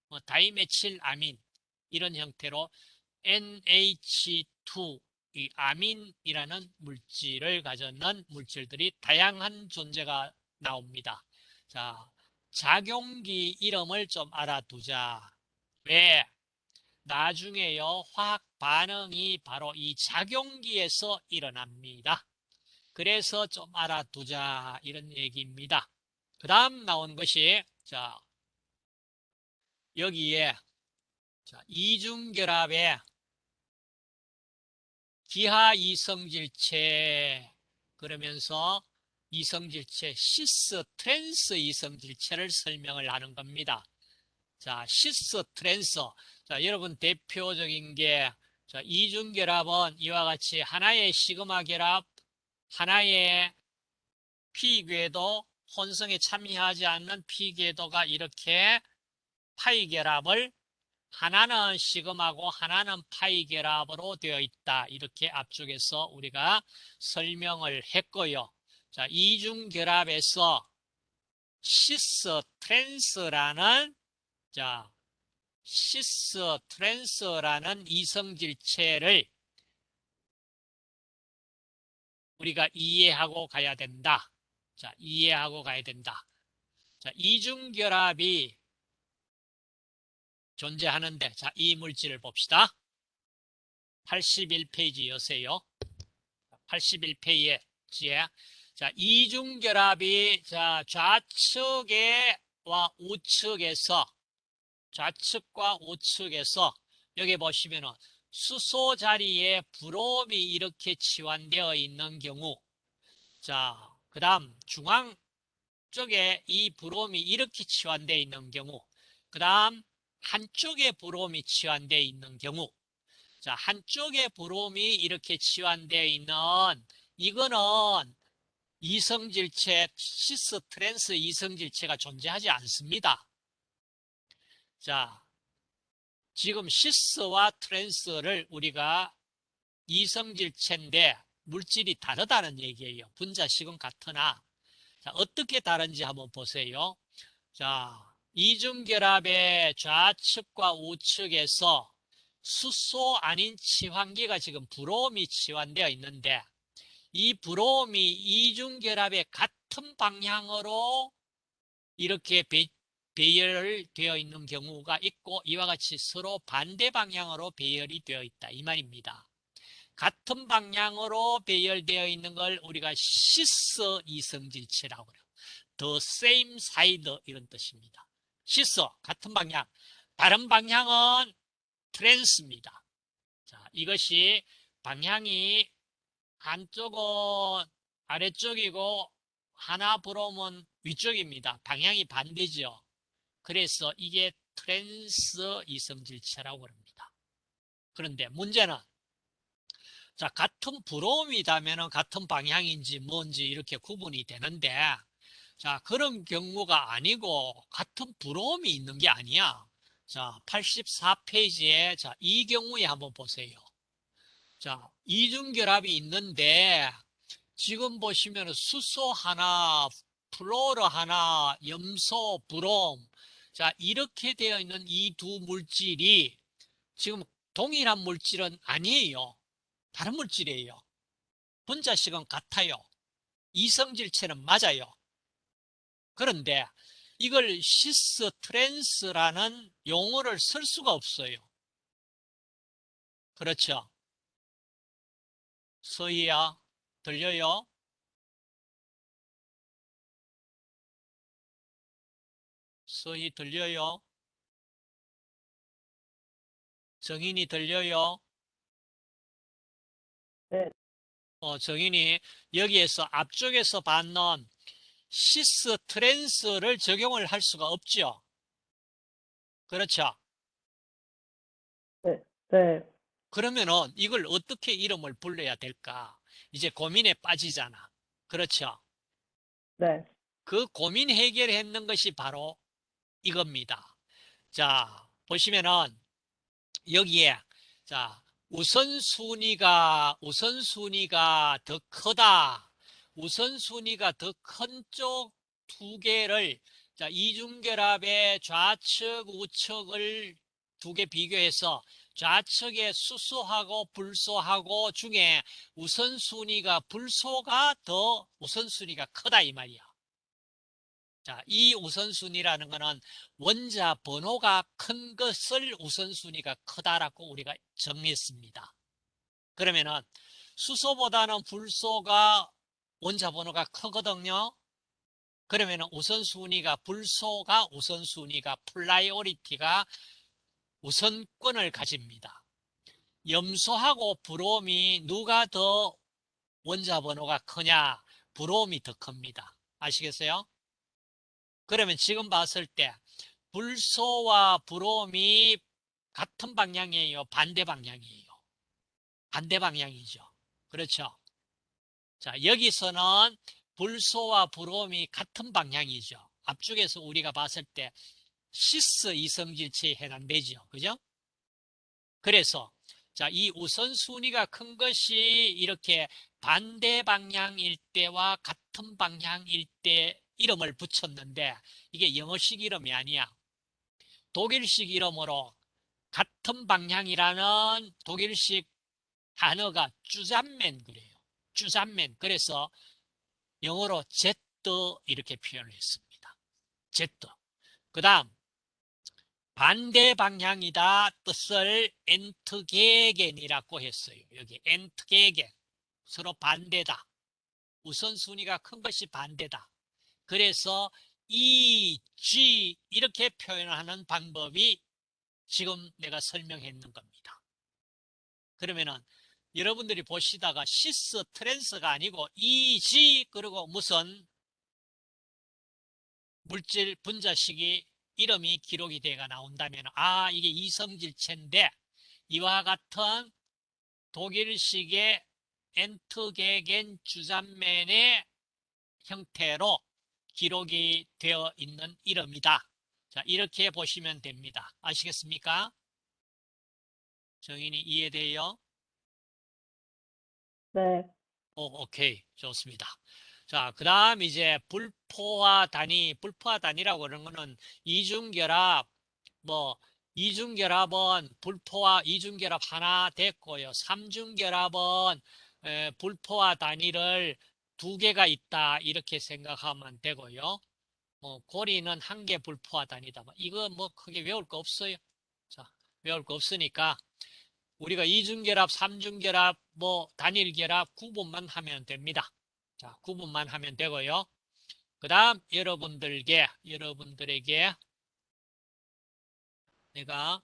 뭐 다이메칠아민 이런 형태로 NH2 이 아민이라는 물질을 가졌는 물질들이 다양한 존재가 나옵니다. 자, 작용기 이름을 좀 알아두자. 왜? 나중에요 화학 반응이 바로 이 작용기에서 일어납니다. 그래서 좀 알아두자 이런 얘기입니다. 그 다음 나온 것이 자 여기에 자, 이중결합의 기하 이성질체 그러면서 이성질체 시스 트랜스 이성질체를 설명을 하는 겁니다. 자 시스 트랜스 자, 여러분 대표적인 게 자, 이중 결합은 이와 같이 하나의 시그마 결합, 하나의 P궤도, 혼성에 참여하지 않는 P궤도가 이렇게 파이 결합을 하나는 시그마고 하나는 파이 결합으로 되어 있다. 이렇게 앞쪽에서 우리가 설명을 했고요. 자, 이중 결합에서 시스 트랜스라는 자, 시스 트랜스라는 이성질체를 우리가 이해하고 가야 된다. 자, 이해하고 가야 된다. 자, 이중결합이 존재하는데, 자, 이 물질을 봅시다. 81페이지 여세요. 81페이지에, 자, 이중결합이, 자, 좌측에 와 우측에서, 좌측과 우측에서, 여기 보시면은, 수소 자리에 브롬이 이렇게 치환되어 있는 경우, 자, 그 다음 중앙 쪽에 이 브롬이 이렇게 치환되어 있는 경우, 그 다음 한쪽에 브롬이 치환되어 있는 경우, 자, 한쪽에 브롬이 이렇게 치환되어 있는 이거는 이성질체, 시스 트랜스 이성질체가 존재하지 않습니다. 자, 지금 시스와 트랜스를 우리가 이성질체인데 물질이 다르다는 얘기예요. 분자식은 같으나 자, 어떻게 다른지 한번 보세요. 자, 이중결합의 좌측과 우측에서 수소 아닌 치환기가 지금 브롬이 치환되어 있는데 이 브롬이 이중결합의 같은 방향으로 이렇게 배, 배열되어 있는 경우가 있고 이와 같이 서로 반대 방향으로 배열이 되어 있다 이 말입니다. 같은 방향으로 배열되어 있는 걸 우리가 시스 이성질체라고 그래요. The same side 이런 뜻입니다. 시스 같은 방향, 다른 방향은 트랜스입니다. 자, 이것이 방향이 한쪽은 아래쪽이고 하나 브롬은 위쪽입니다. 방향이 반대죠. 그래서 이게 트랜스 이성질체라고 합니다. 그런데 문제는 자 같은 브롬이다면 같은 방향인지 뭔지 이렇게 구분이 되는데 자 그런 경우가 아니고 같은 브롬이 있는 게 아니야. 자 84페이지에 자이 경우에 한번 보세요. 자 이중결합이 있는데 지금 보시면 수소 하나, 플로르 하나, 염소, 브롬 자, 이렇게 되어 있는 이 두 물질이 지금 동일한 물질은 아니에요. 다른 물질이에요. 분자식은 같아요. 이성질체는 맞아요. 그런데 이걸 시스 트랜스라는 용어를 쓸 수가 없어요. 그렇죠? 서희야, 들려요? 서희 들려요? 정인이 들려요? 네. 어, 정인이 여기에서 앞쪽에서 받는 시스 트랜스를 적용을 할 수가 없죠. 그렇죠? 네. 그러면은 이걸 어떻게 이름을 불러야 될까? 이제 고민에 빠지잖아. 그렇죠? 네. 그 고민 해결했는 것이 바로 이겁니다. 자, 보시면은 여기에 자, 우선순위가 우선순위가 더 크다. 우선순위가 더 큰 쪽 두 개를 자, 이중결합의 좌측 우측을 두 개 비교해서 좌측에 수소하고 불소하고 중에 우선순위가 불소가 더 우선순위가 크다 이 말이야. 자, 이 우선순위라는 것은 원자 번호가 큰 것을 우선순위가 크다라고 우리가 정했습니다. 그러면은 수소보다는 불소가 원자 번호가 크거든요. 그러면은 우선순위가 불소가 우선순위가 priority가 우선권을 가집니다. 염소하고 브롬이 누가 더 원자 번호가 크냐? 브롬이 더 큽니다. 아시겠어요? 그러면 지금 봤을 때 불소와 브롬이 같은 방향이에요? 반대 방향이에요? 반대 방향이죠. 그렇죠? 자, 여기서는 불소와 브롬이 같은 방향이죠. 앞쪽에서 우리가 봤을 때 시스 이성질체에 해당되죠. 그죠? 그래서 자, 이 우선순위가 큰 것이 이렇게 반대 방향일 때와 같은 방향일 때 이름을 붙였는데 이게 영어식 이름이 아니야. 독일식 이름으로 같은 방향이라는 독일식 단어가 주잔맨 그래요. 주잔맨. 그래서 영어로 Z 이렇게 표현을 했습니다. Z. 그 다음 반대 방향이다 뜻을 entgegen이라고 했어요. 여기 entgegen. 서로 반대다. 우선순위가 큰 것이 반대다. 그래서 E, Z 이렇게 표현하는 방법이 지금 내가 설명했는 겁니다. 그러면은 여러분들이 보시다가 시스 트랜스가 아니고 E, Z 그리고 무슨 물질 분자식이 이름이 기록이 되가 나온다면 아 이게 이성질체인데 이와 같은 독일식의 엔트게겐 주잔맨의 형태로 기록이 되어 있는 이름이다. 자, 이렇게 보시면 됩니다. 아시겠습니까? 정인이 이해돼요? 네. 오, 오케이. 좋습니다. 자, 그 다음 이제 불포화 단위, 불포화 단위라고 그러는 거는 이중결합, 뭐, 이중결합은 불포화 이중결합 하나 됐고요. 삼중결합은 에, 불포화 단위를 두 개가 있다. 이렇게 생각하면 되고요. 뭐, 고리는 한 개. 뭐 이거 뭐 크게 외울 거 없어요. 자, 외울 거 없으니까 우리가 이중결합, 삼중결합, 뭐 단일결합 구분만 하면 됩니다. 자, 구분만 하면 되고요. 그 다음 여러분들에게 여러분들에게 내가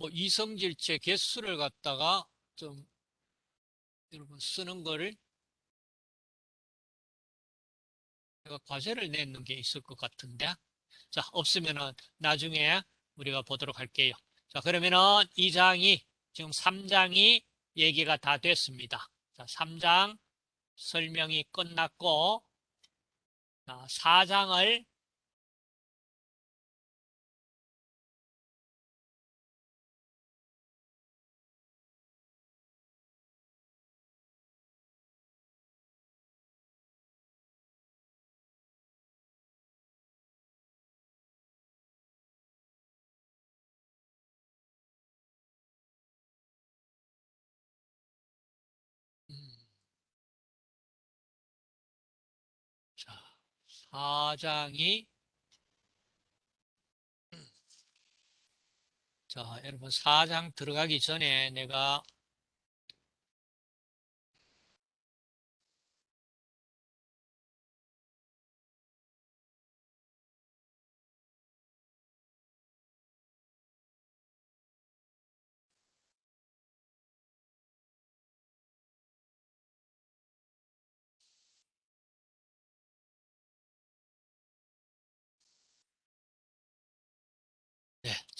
뭐 이성질체 개수를 갖다가 좀 여러분 쓰는 거를 제가 과제를 내는 게 있을 것 같은데 자 없으면은 나중에 우리가 보도록 할게요. 자 그러면은 2장이 지금 3장이 얘기가 다 됐습니다. 자 3장 설명이 끝났고 자, 4장을 4장이 자, 여러분 4장 들어가기 전에 내가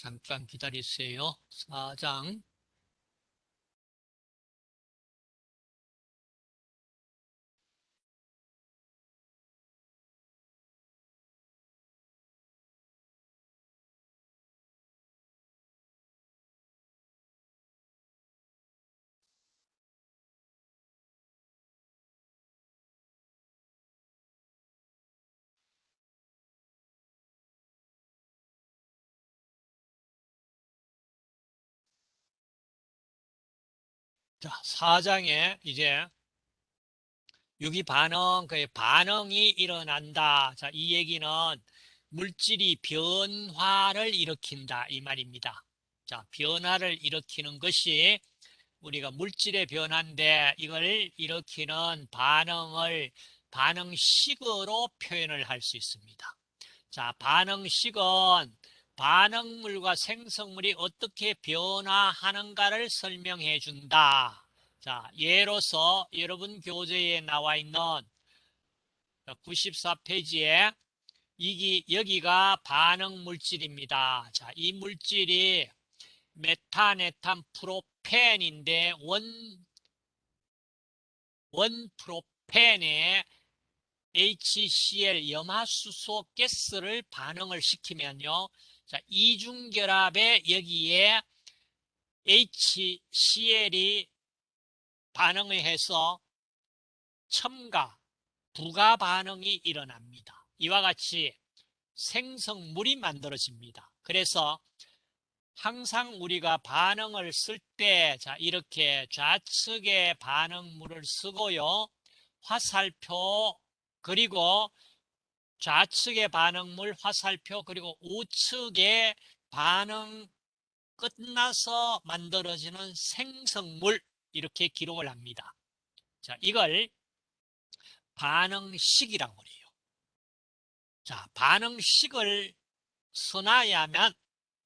잠깐 기다리세요. 4장 자, 4장에 이제 유기 반응, 그 반응이 일어난다. 자, 이 얘기는 물질이 변화를 일으킨다. 이 말입니다. 자, 변화를 일으키는 것이 우리가 물질의 변화인데 이걸 일으키는 반응을 반응식으로 표현을 할 수 있습니다. 자, 반응식은 반응물과 생성물이 어떻게 변화하는가를 설명해 준다. 자, 예로서 여러분 교재에 나와 있는 94페이지에 이기, 여기가 반응 물질입니다. 자, 이 물질이 메탄에탄 프로 원프로펜인데 원 원 프로펜에 HCl 염화수소 가스를 반응을 시키면요. 자, 이중결합에 여기에 HCl이 반응을 해서 첨가, 부가 반응이 일어납니다. 이와 같이 생성물이 만들어집니다. 그래서 항상 우리가 반응을 쓸 때, 자, 이렇게 좌측에 반응물을 쓰고요. 화살표, 그리고 좌측의 반응물, 화살표, 그리고 우측에 반응 끝나서 만들어지는 생성물, 이렇게 기록을 합니다. 자, 이걸 반응식이라고 해요. 자, 반응식을 써놔야만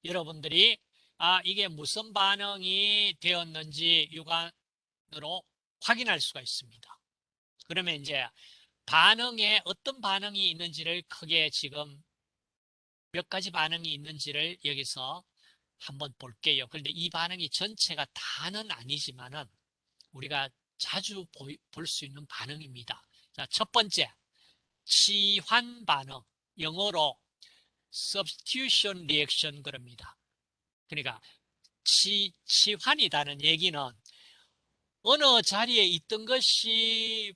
여러분들이 아, 이게 무슨 반응이 되었는지 육안으로 확인할 수가 있습니다. 그러면 이제 반응에 어떤 반응이 있는지를 크게 지금 몇 가지 반응이 있는지를 여기서 한번 볼게요. 그런데 이 반응이 전체가 다는 아니지만은 우리가 자주 볼 수 있는 반응입니다. 자, 첫 번째, 치환 반응. 영어로 substitution reaction 그럽니다. 그러니까 치, 치환이라는 얘기는 어느 자리에 있던 것이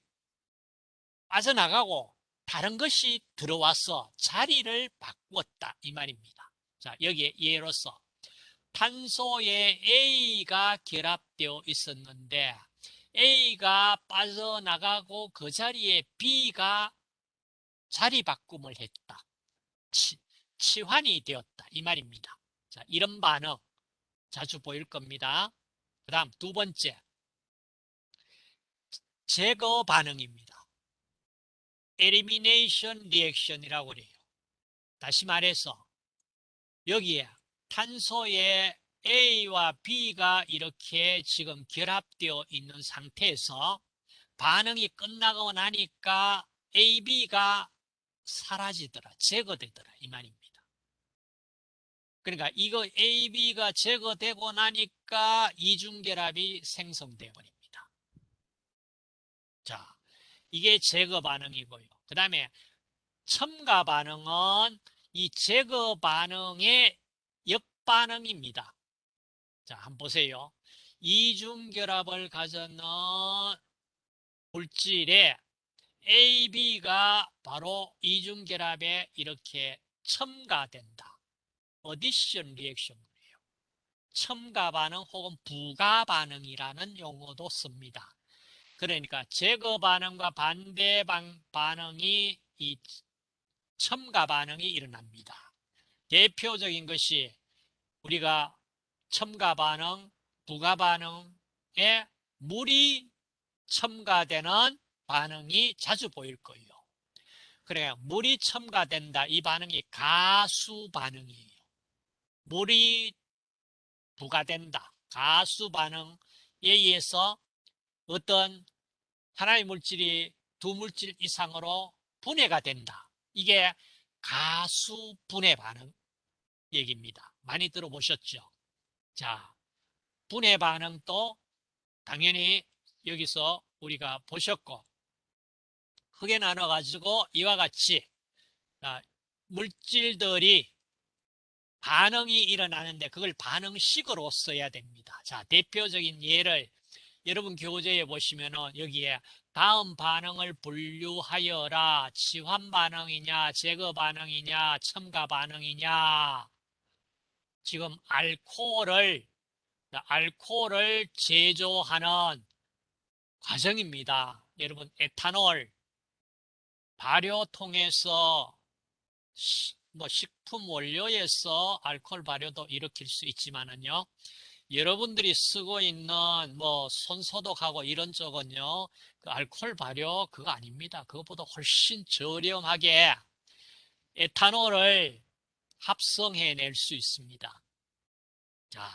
빠져나가고 다른 것이 들어와서 자리를 바꾸었다 이 말입니다. 자 여기에 예로서 탄소에 A가 결합되어 있었는데 A가 빠져나가고 그 자리에 B가 자리 바꿈을 했다. 치, 치환이 되었다 이 말입니다. 자, 이런 반응 자주 보일 겁니다. 그 다음 두 번째 제거 반응입니다. Elimination reaction이라고 그래요. 다시 말해서 여기에 탄소에 A와 B가 이렇게 지금 결합되어 있는 상태에서 반응이 끝나고 나니까 A, B가 사라지더라, 제거되더라 이 말입니다. 그러니까 이거 A, B가 제거되고 나니까 이중결합이 생성되어 버립니다. 자, 이게 제거 반응이고요. 그 다음에 첨가 반응은 이 제거 반응의 역반응입니다. 자, 한번 보세요. 이중 결합을 가졌는 물질에 A, B가 바로 이중 결합에 이렇게 첨가된다. 어디션 리액션이에요. 첨가 반응 혹은 부가 반응이라는 용어도 씁니다. 그러니까 제거 반응과 반대 반응이 이 첨가 반응이 일어납니다. 대표적인 것이 우리가 첨가 반응, 부가 반응에 물이 첨가되는 반응이 자주 보일 거예요. 그래 물이 첨가된다. 이 반응이 가수 반응이에요. 물이 부가된다. 가수 반응에 의해서 어떤 하나의 물질이 두 물질 이상으로 분해가 된다. 이게 가수 분해 반응 얘기입니다. 많이 들어보셨죠? 자, 분해 반응도 당연히 여기서 우리가 보셨고 크게 나눠 가지고 이와 같이 물질들이 반응이 일어나는데 그걸 반응식으로 써야 됩니다. 자, 대표적인 예를 여러분 교재에 보시면은 여기에 다음 반응을 분류하여라. 치환 반응이냐, 제거 반응이냐, 첨가 반응이냐. 지금 알코올을 알코올을 제조하는 과정입니다. 여러분 에탄올 발효통에서 뭐 식품 원료에서 알코올 발효도 일으킬 수 있지만은요. 여러분들이 쓰고 있는 뭐 손소독하고 이런 쪽은요. 그 알코올 발효 그거 아닙니다. 그것보다 훨씬 저렴하게 에탄올을 합성해낼 수 있습니다. 자,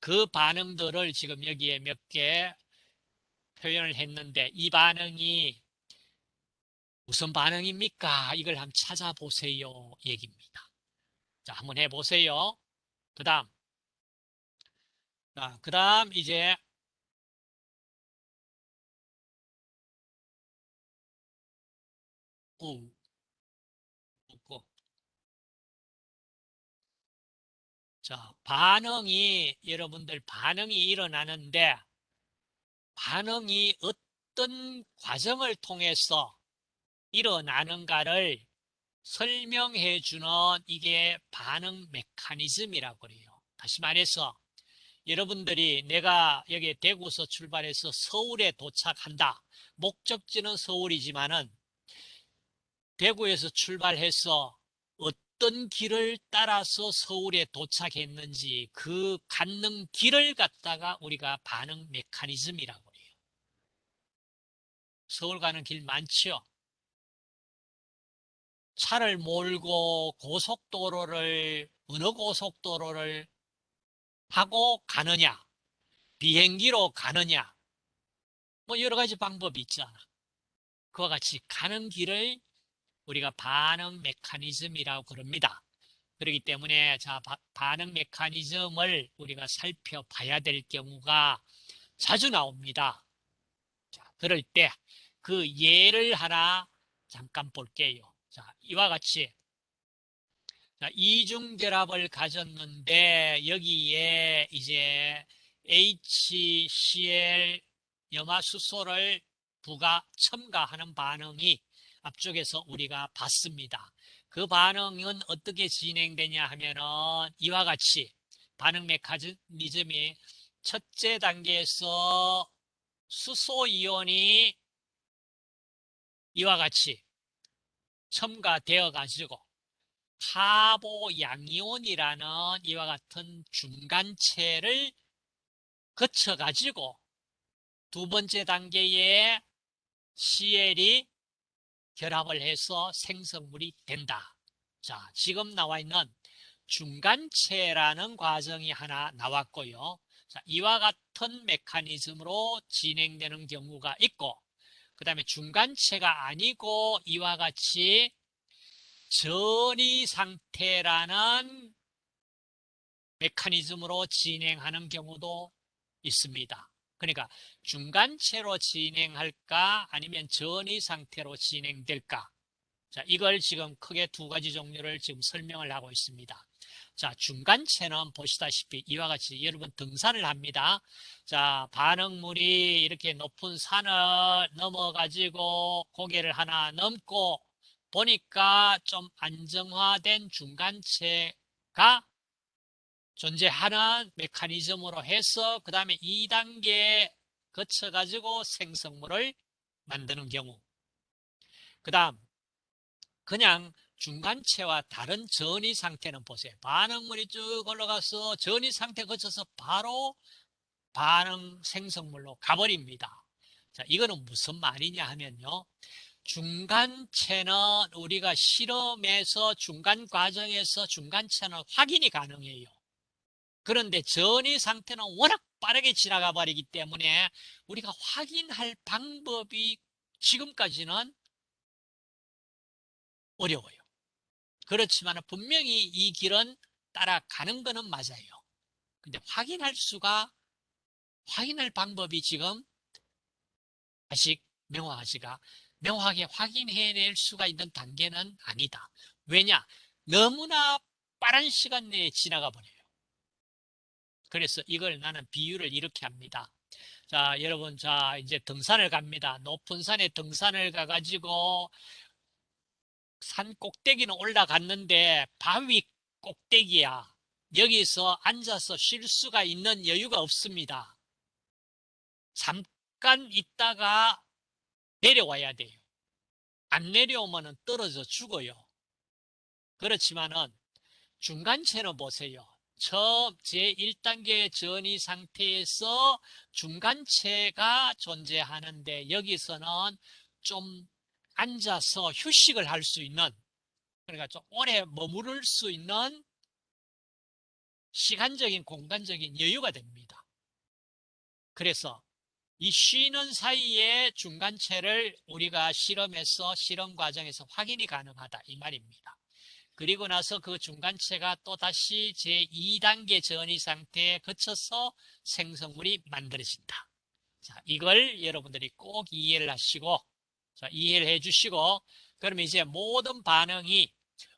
그 반응들을 지금 여기에 몇 개 표현을 했는데 이 반응이 무슨 반응입니까? 이걸 한번 찾아보세요. 얘기입니다. 자, 한번 해보세요. 그 다음 자, 그 다음 이제 오, 없고. 자, 반응이 여러분들 반응이 일어나는데 반응이 어떤 과정을 통해서 일어나는가를 설명해 주는 이게 반응 메커니즘이라고 그래요. 다시 말해서 여러분들이 내가 여기 대구서 출발해서 서울에 도착한다. 목적지는 서울이지만은 대구에서 출발해서 어떤 길을 따라서 서울에 도착했는지 그 갖는 길을 갖다가 우리가 반응 메커니즘이라고 해요. 서울 가는 길 많죠? 차를 몰고 고속도로를 어느 고속도로를 하고 가느냐 비행기로 가느냐 뭐 여러 가지 방법이 있잖아. 그와 같이 가는 길을 우리가 반응 메커니즘이라고 그럽니다. 그렇기 때문에 자 바- 반응 메커니즘을 우리가 살펴봐야 될 경우가 자주 나옵니다. 자, 그럴 때 그 예를 하나 잠깐 볼게요. 자, 이와 같이 자, 이중결합을 가졌는데 여기에 이제 HCl 염화수소를 부가 첨가하는 반응이 앞쪽에서 우리가 봤습니다. 그 반응은 어떻게 진행되냐 하면은 이와 같이 반응 메커니즘이 첫째 단계에서 수소 이온이 이와 같이 첨가되어 가지고 카보 양이온이라는 이와 같은 중간체를 거쳐 가지고 두 번째 단계에 CL이 결합을 해서 생성물이 된다. 자, 지금 나와 있는 중간체라는 과정이 하나 나왔고요. 자, 이와 같은 메커니즘으로 진행되는 경우가 있고, 그 다음에 중간체가 아니고 이와 같이 전이 상태라는 메커니즘으로 진행하는 경우도 있습니다. 그러니까 중간체로 진행할까 아니면 전이 상태로 진행될까? 자, 이걸 지금 크게 두 가지 종류를 지금 설명을 하고 있습니다. 자, 중간체는 보시다시피 이와 같이 여러분 등산을 합니다. 자, 반응물이 이렇게 높은 산을 넘어가지고 고개를 하나 넘고 보니까 좀 안정화된 중간체가 존재하는 메커니즘으로 해서 그 다음에 2단계 거쳐가지고 생성물을 만드는 경우 그 다음 그냥 중간체와 다른 전이 상태는 보세요. 반응물이 쭉 올라가서 전이 상태 거쳐서 바로 반응 생성물로 가버립니다. 자, 이거는 무슨 말이냐 하면요. 중간체는 우리가 실험에서 중간 과정에서 중간체는 확인이 가능해요. 그런데 전이 상태는 워낙 빠르게 지나가 버리기 때문에 우리가 확인할 방법이 지금까지는 어려워요. 그렇지만 분명히 이 길은 따라가는 거는 맞아요. 근데 확인할 수가, 확인할 방법이 지금 아직 명확하지가, 명확하게 확인해낼 수가 있는 단계는 아니다. 왜냐? 너무나 빠른 시간 내에 지나가 버려요. 그래서 이걸 나는 비유를 이렇게 합니다. 자, 여러분, 자, 이제 등산을 갑니다. 높은 산에 등산을 가가지고 산 꼭대기는 올라갔는데 바위 꼭대기야. 여기서 앉아서 쉴 수가 있는 여유가 없습니다. 잠깐 있다가 내려와야 돼요. 안 내려오면 떨어져 죽어요. 그렇지만은 중간체는 보세요. 처음 제1단계 전이 상태에서 중간체가 존재하는데 여기서는 좀 앉아서 휴식을 할 수 있는 그러니까 좀 오래 머무를 수 있는 시간적인 공간적인 여유가 됩니다. 그래서 이 쉬는 사이에 중간체를 우리가 실험에서 실험 과정에서 확인이 가능하다 이 말입니다. 그리고 나서 그 중간체가 또 다시 제2단계 전이 상태에 거쳐서 생성물이 만들어진다. 자, 이걸 여러분들이 꼭 이해를 하시고, 자, 이해를 해 주시고, 그러면 이제 모든 반응이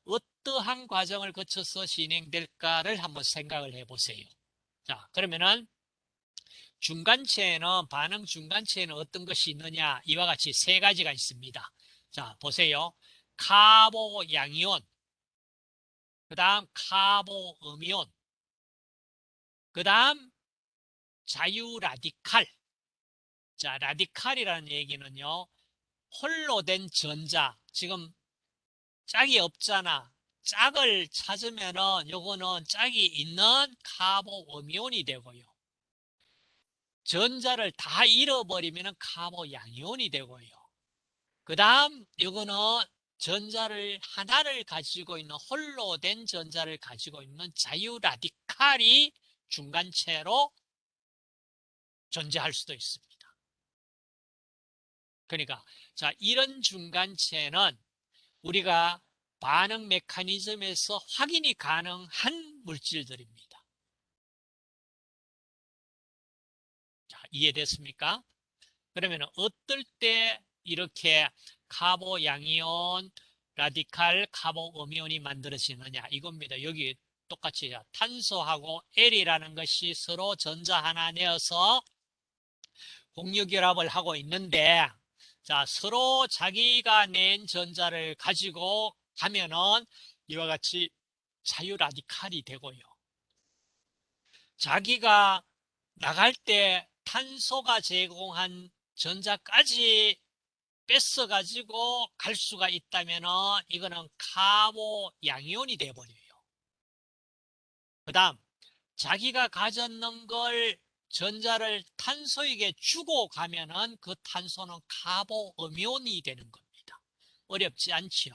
어떠한 과정을 거쳐서 진행될까를 한번 생각을 해 보세요. 자, 그러면은 중간체에는, 반응 중간체에는 어떤 것이 있느냐? 이와 같이 세 가지가 있습니다. 자, 보세요. 카보 양이온, 그 다음 카보 음이온, 그 다음 자유 라디칼. 자, 라디칼이라는 얘기는요, 홀로 된 전자, 지금 짝이 없잖아. 짝을 찾으면은 요거는 짝이 있는 카보 음이온이 되고요. 전자를 다 잃어버리면은 카보 양이온이 되고요. 그 다음 요거는 전자를 하나를 가지고 있는 홀로 된 전자를 가지고 있는 자유 라디칼이 중간체로 존재할 수도 있습니다. 그러니까 자 이런 중간체는 우리가 반응 메커니즘에서 확인이 가능한 물질들입니다. 이해됐습니까? 그러면 어떨 때 이렇게 카보 양이온, 라디칼 카보 음이온이 만들어지느냐 이겁니다. 여기 똑같이 자, 탄소하고 L이라는 것이 서로 전자 하나 내어서 공유결합을 하고 있는데 자, 서로 자기가 낸 전자를 가지고 가면은 이와 같이 자유 라디칼이 되고요. 자기가 나갈 때 탄소가 제공한 전자까지 뺏어 가지고 갈 수가 있다면은 이거는 카보 양이온이 돼 버려요. 그 다음 자기가 가졌는 걸 전자를 탄소에게 주고 가면 은 그 탄소는 카보 음이온이 되는 겁니다. 어렵지 않지요.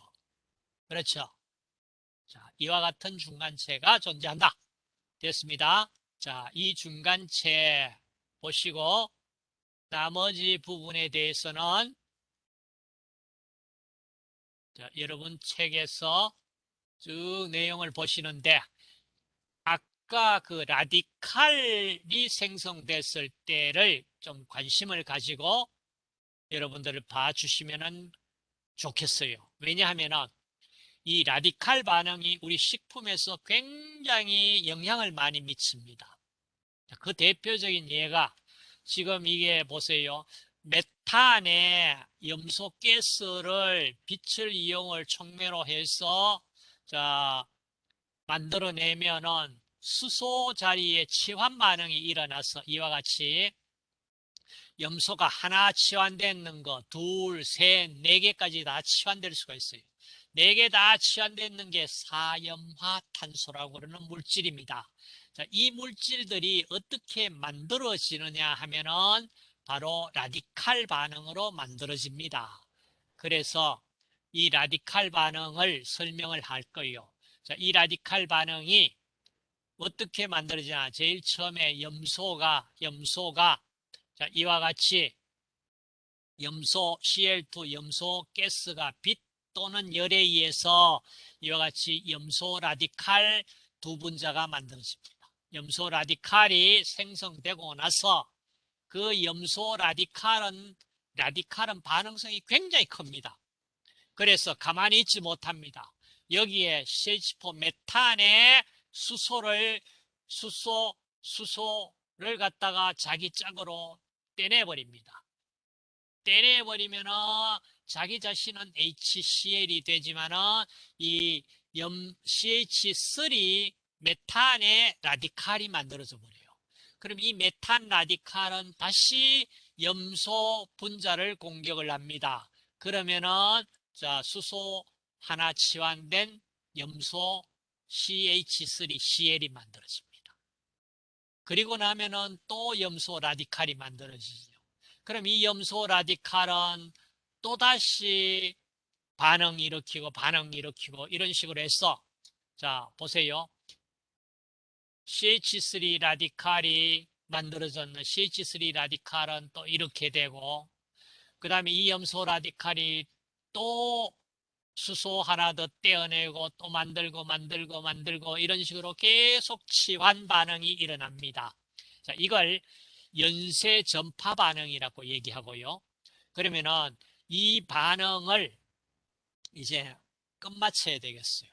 그렇죠. 자, 이와 같은 중간체가 존재한다. 됐습니다. 자, 이 중간체 보시고 나머지 부분에 대해서는 자, 여러분 책에서 쭉 내용을 보시는데 아까 그 라디칼이 생성됐을 때를 좀 관심을 가지고 여러분들을 봐주시면 좋겠어요. 왜냐하면은 이 라디칼 반응이 우리 식품에서 굉장히 영향을 많이 미칩니다. 그 대표적인 예가 지금 이게 보세요. 메탄의 염소 가스를 빛을 이용을 촉매로 해서 자 만들어내면은 수소 자리에 치환 반응이 일어나서 이와 같이 염소가 하나 치환되는 거, 둘, 셋, 네 개까지 다 치환될 수가 있어요. 네 개 다 치환되는 게 사염화탄소라고 그러는 물질입니다. 자, 이 물질들이 어떻게 만들어지느냐 하면은 바로 라디칼 반응으로 만들어집니다. 그래서 이 라디칼 반응을 설명을 할 거예요. 자, 이 라디칼 반응이 어떻게 만들어지냐? 제일 처음에 염소가 염소가 자, 이와 같이 염소 Cl2 염소 가스가 빛 또는 열에 의해서 이와 같이 염소 라디칼 두 분자가 만들어집니다. 염소 라디칼이 생성되고 나서 그 염소 라디칼은 라디칼은 반응성이 굉장히 큽니다. 그래서 가만히 있지 못합니다. 여기에 CH4 메탄의 수소를 수소 수소를 갖다가 자기 짝으로 떼내버립니다. 떼내버리면은 자기 자신은 HCl이 되지만은 이 염 CH3 메탄의 라디칼이 만들어져 버려요. 그럼 이 메탄 라디칼은 다시 염소 분자를 공격을 합니다. 그러면은 자 수소 하나 치환된 염소 CH3Cl이 만들어집니다. 그리고 나면은 또 염소 라디칼이 만들어지죠. 그럼 이 염소 라디칼은 또다시 반응 일으키고 반응 일으키고 이런 식으로 해서 자 보세요. CH3 라디칼이 만들어졌는 CH3 라디칼은 또 이렇게 되고 그 다음에 이 염소 라디칼이 또 수소 하나 더 떼어내고 또 만들고 만들고 만들고 이런 식으로 계속 치환 반응이 일어납니다. 자, 이걸 연쇄 전파 반응이라고 얘기하고요. 그러면은 이 반응을 이제 끝마쳐야 되겠어요.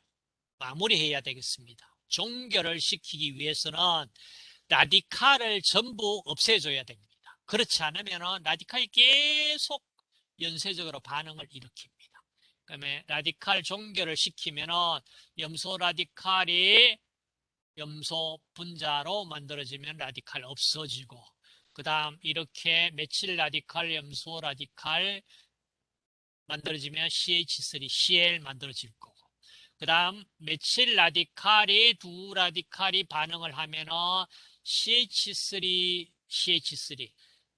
마무리해야 되겠습니다. 종결을 시키기 위해서는 라디칼을 전부 없애줘야 됩니다. 그렇지 않으면 라디칼이 계속 연쇄적으로 반응을 일으킵니다. 그다음에 라디칼 종결을 시키면은 염소 라디칼이 염소 분자로 만들어지면 라디칼 없어지고 그 다음 이렇게 메칠 라디칼, 염소 라디칼 만들어지면 CH3, Cl 만들어질 거고 그 다음 메칠 라디칼이 두 라디칼이 반응을 하면은 CH3, CH3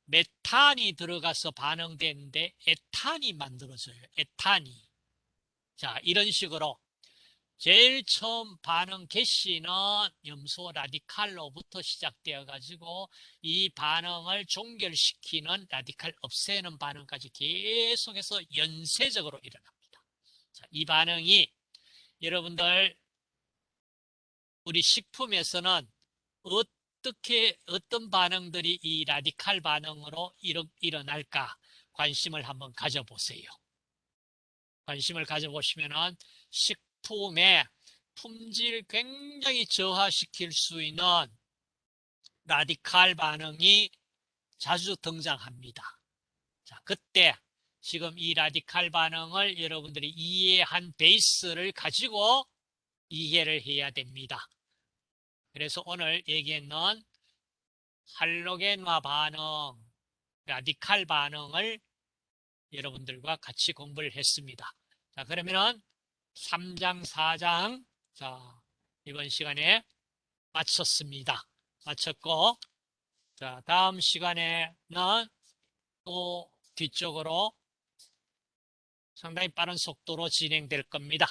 메탄이 들어가서 반응되는데 에탄이 만들어져요. 에탄이. 자, 이런 식으로 제일 처음 반응 개시는 염소 라디칼로부터 시작되어 가지고 이 반응을 종결시키는 라디칼 없애는 반응까지 계속해서 연쇄적으로 일어납니다. 자, 이 반응이 여러분들 우리 식품에서는 어떻게 어떤 반응들이 이 라디칼 반응으로 일어, 일어날까 관심을 한번 가져보세요. 관심을 가져보시면은 식품의 품질 굉장히 저하시킬 수 있는 라디칼 반응이 자주 등장합니다. 자, 그때 지금 이 라디칼 반응을 여러분들이 이해한 베이스를 가지고 이해를 해야 됩니다. 그래서 오늘 얘기했는 할로겐화 반응, 라디칼 반응을 여러분들과 같이 공부를 했습니다. 자, 그러면은 3장, 4장, 자, 이번 시간에 마쳤습니다. 마쳤고, 자, 다음 시간에는 또 뒤쪽으로 상당히 빠른 속도로 진행될 겁니다.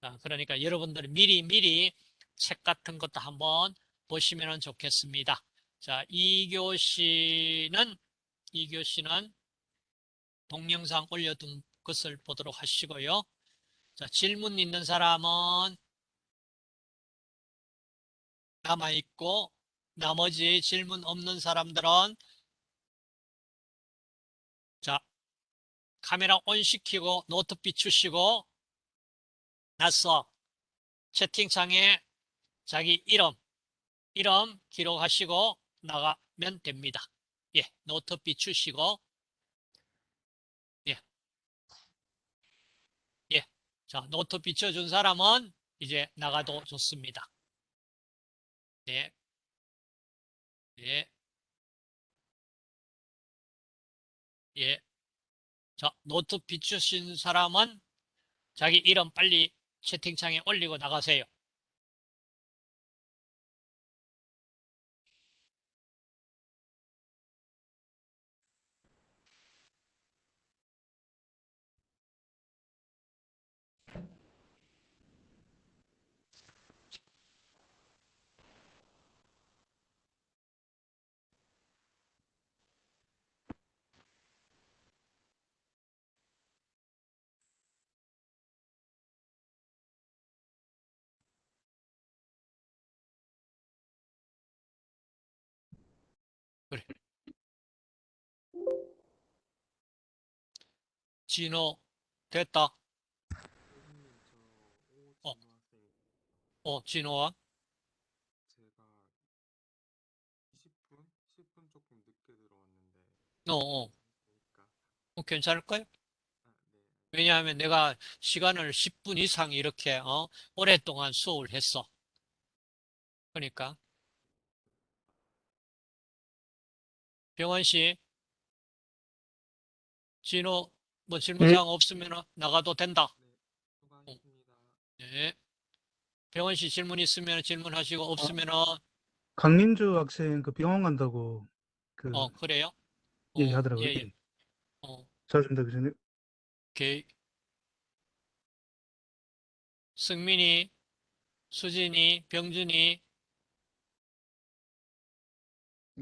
자, 그러니까 여러분들 미리 미리 책 같은 것도 한번 보시면 좋겠습니다. 자, 2교시는, 2교시는 동영상 올려둔 것을 보도록 하시고요. 자, 질문 있는 사람은 남아있고, 나머지 질문 없는 사람들은 자, 카메라 on 시키고 노트 비추시고 나서 채팅창에 자기 이름, 이름 기록하시고 나가면 됩니다. 예, 노트 비추시고 예. 예. 자, 노트 비춰준 사람은 이제 나가도 좋습니다. 예. 예. 예. 자, 노트 비추신 사람은 자기 이름 빨리 채팅창에 올리고 나가세요. 진호 됐다. 어. 어, 진호야. 제가 20분? 10분 조금 늦게 들어왔는데 어, 어. 어, 괜찮을까요? 왜냐하면 내가 시간을 10분 이상 이렇게 어, 오랫동안 수업을 했어. 그러니까 병원 씨, 진호 뭐 질문사항 없으면 나가도 된다. 네. 네. 병원 씨 질문 있으면 질문하시고 없으면 강민주 학생 그 병원 간다고 그 어 그래요? 어, 얘기하더라고요. 예, 예. 어, 잘습니다 교수님. 오케이. 승민이, 수진이, 병준이,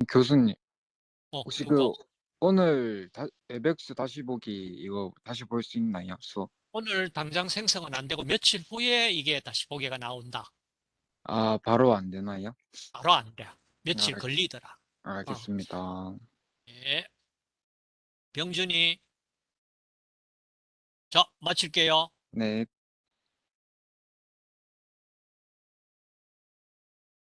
교수님, 어, 혹시 누구? 그 오늘 다, 에벡스 다시 보기 이거 다시 볼 수 있나요? 수업? 오늘 당장 생성은 안 되고 며칠 후에 이게 다시 보기가 나온다. 아, 바로 안 되나요? 바로 안 돼. 며칠 아, 걸리더라. 알겠습니다. 예. 병준이. 자, 마칠게요. 네.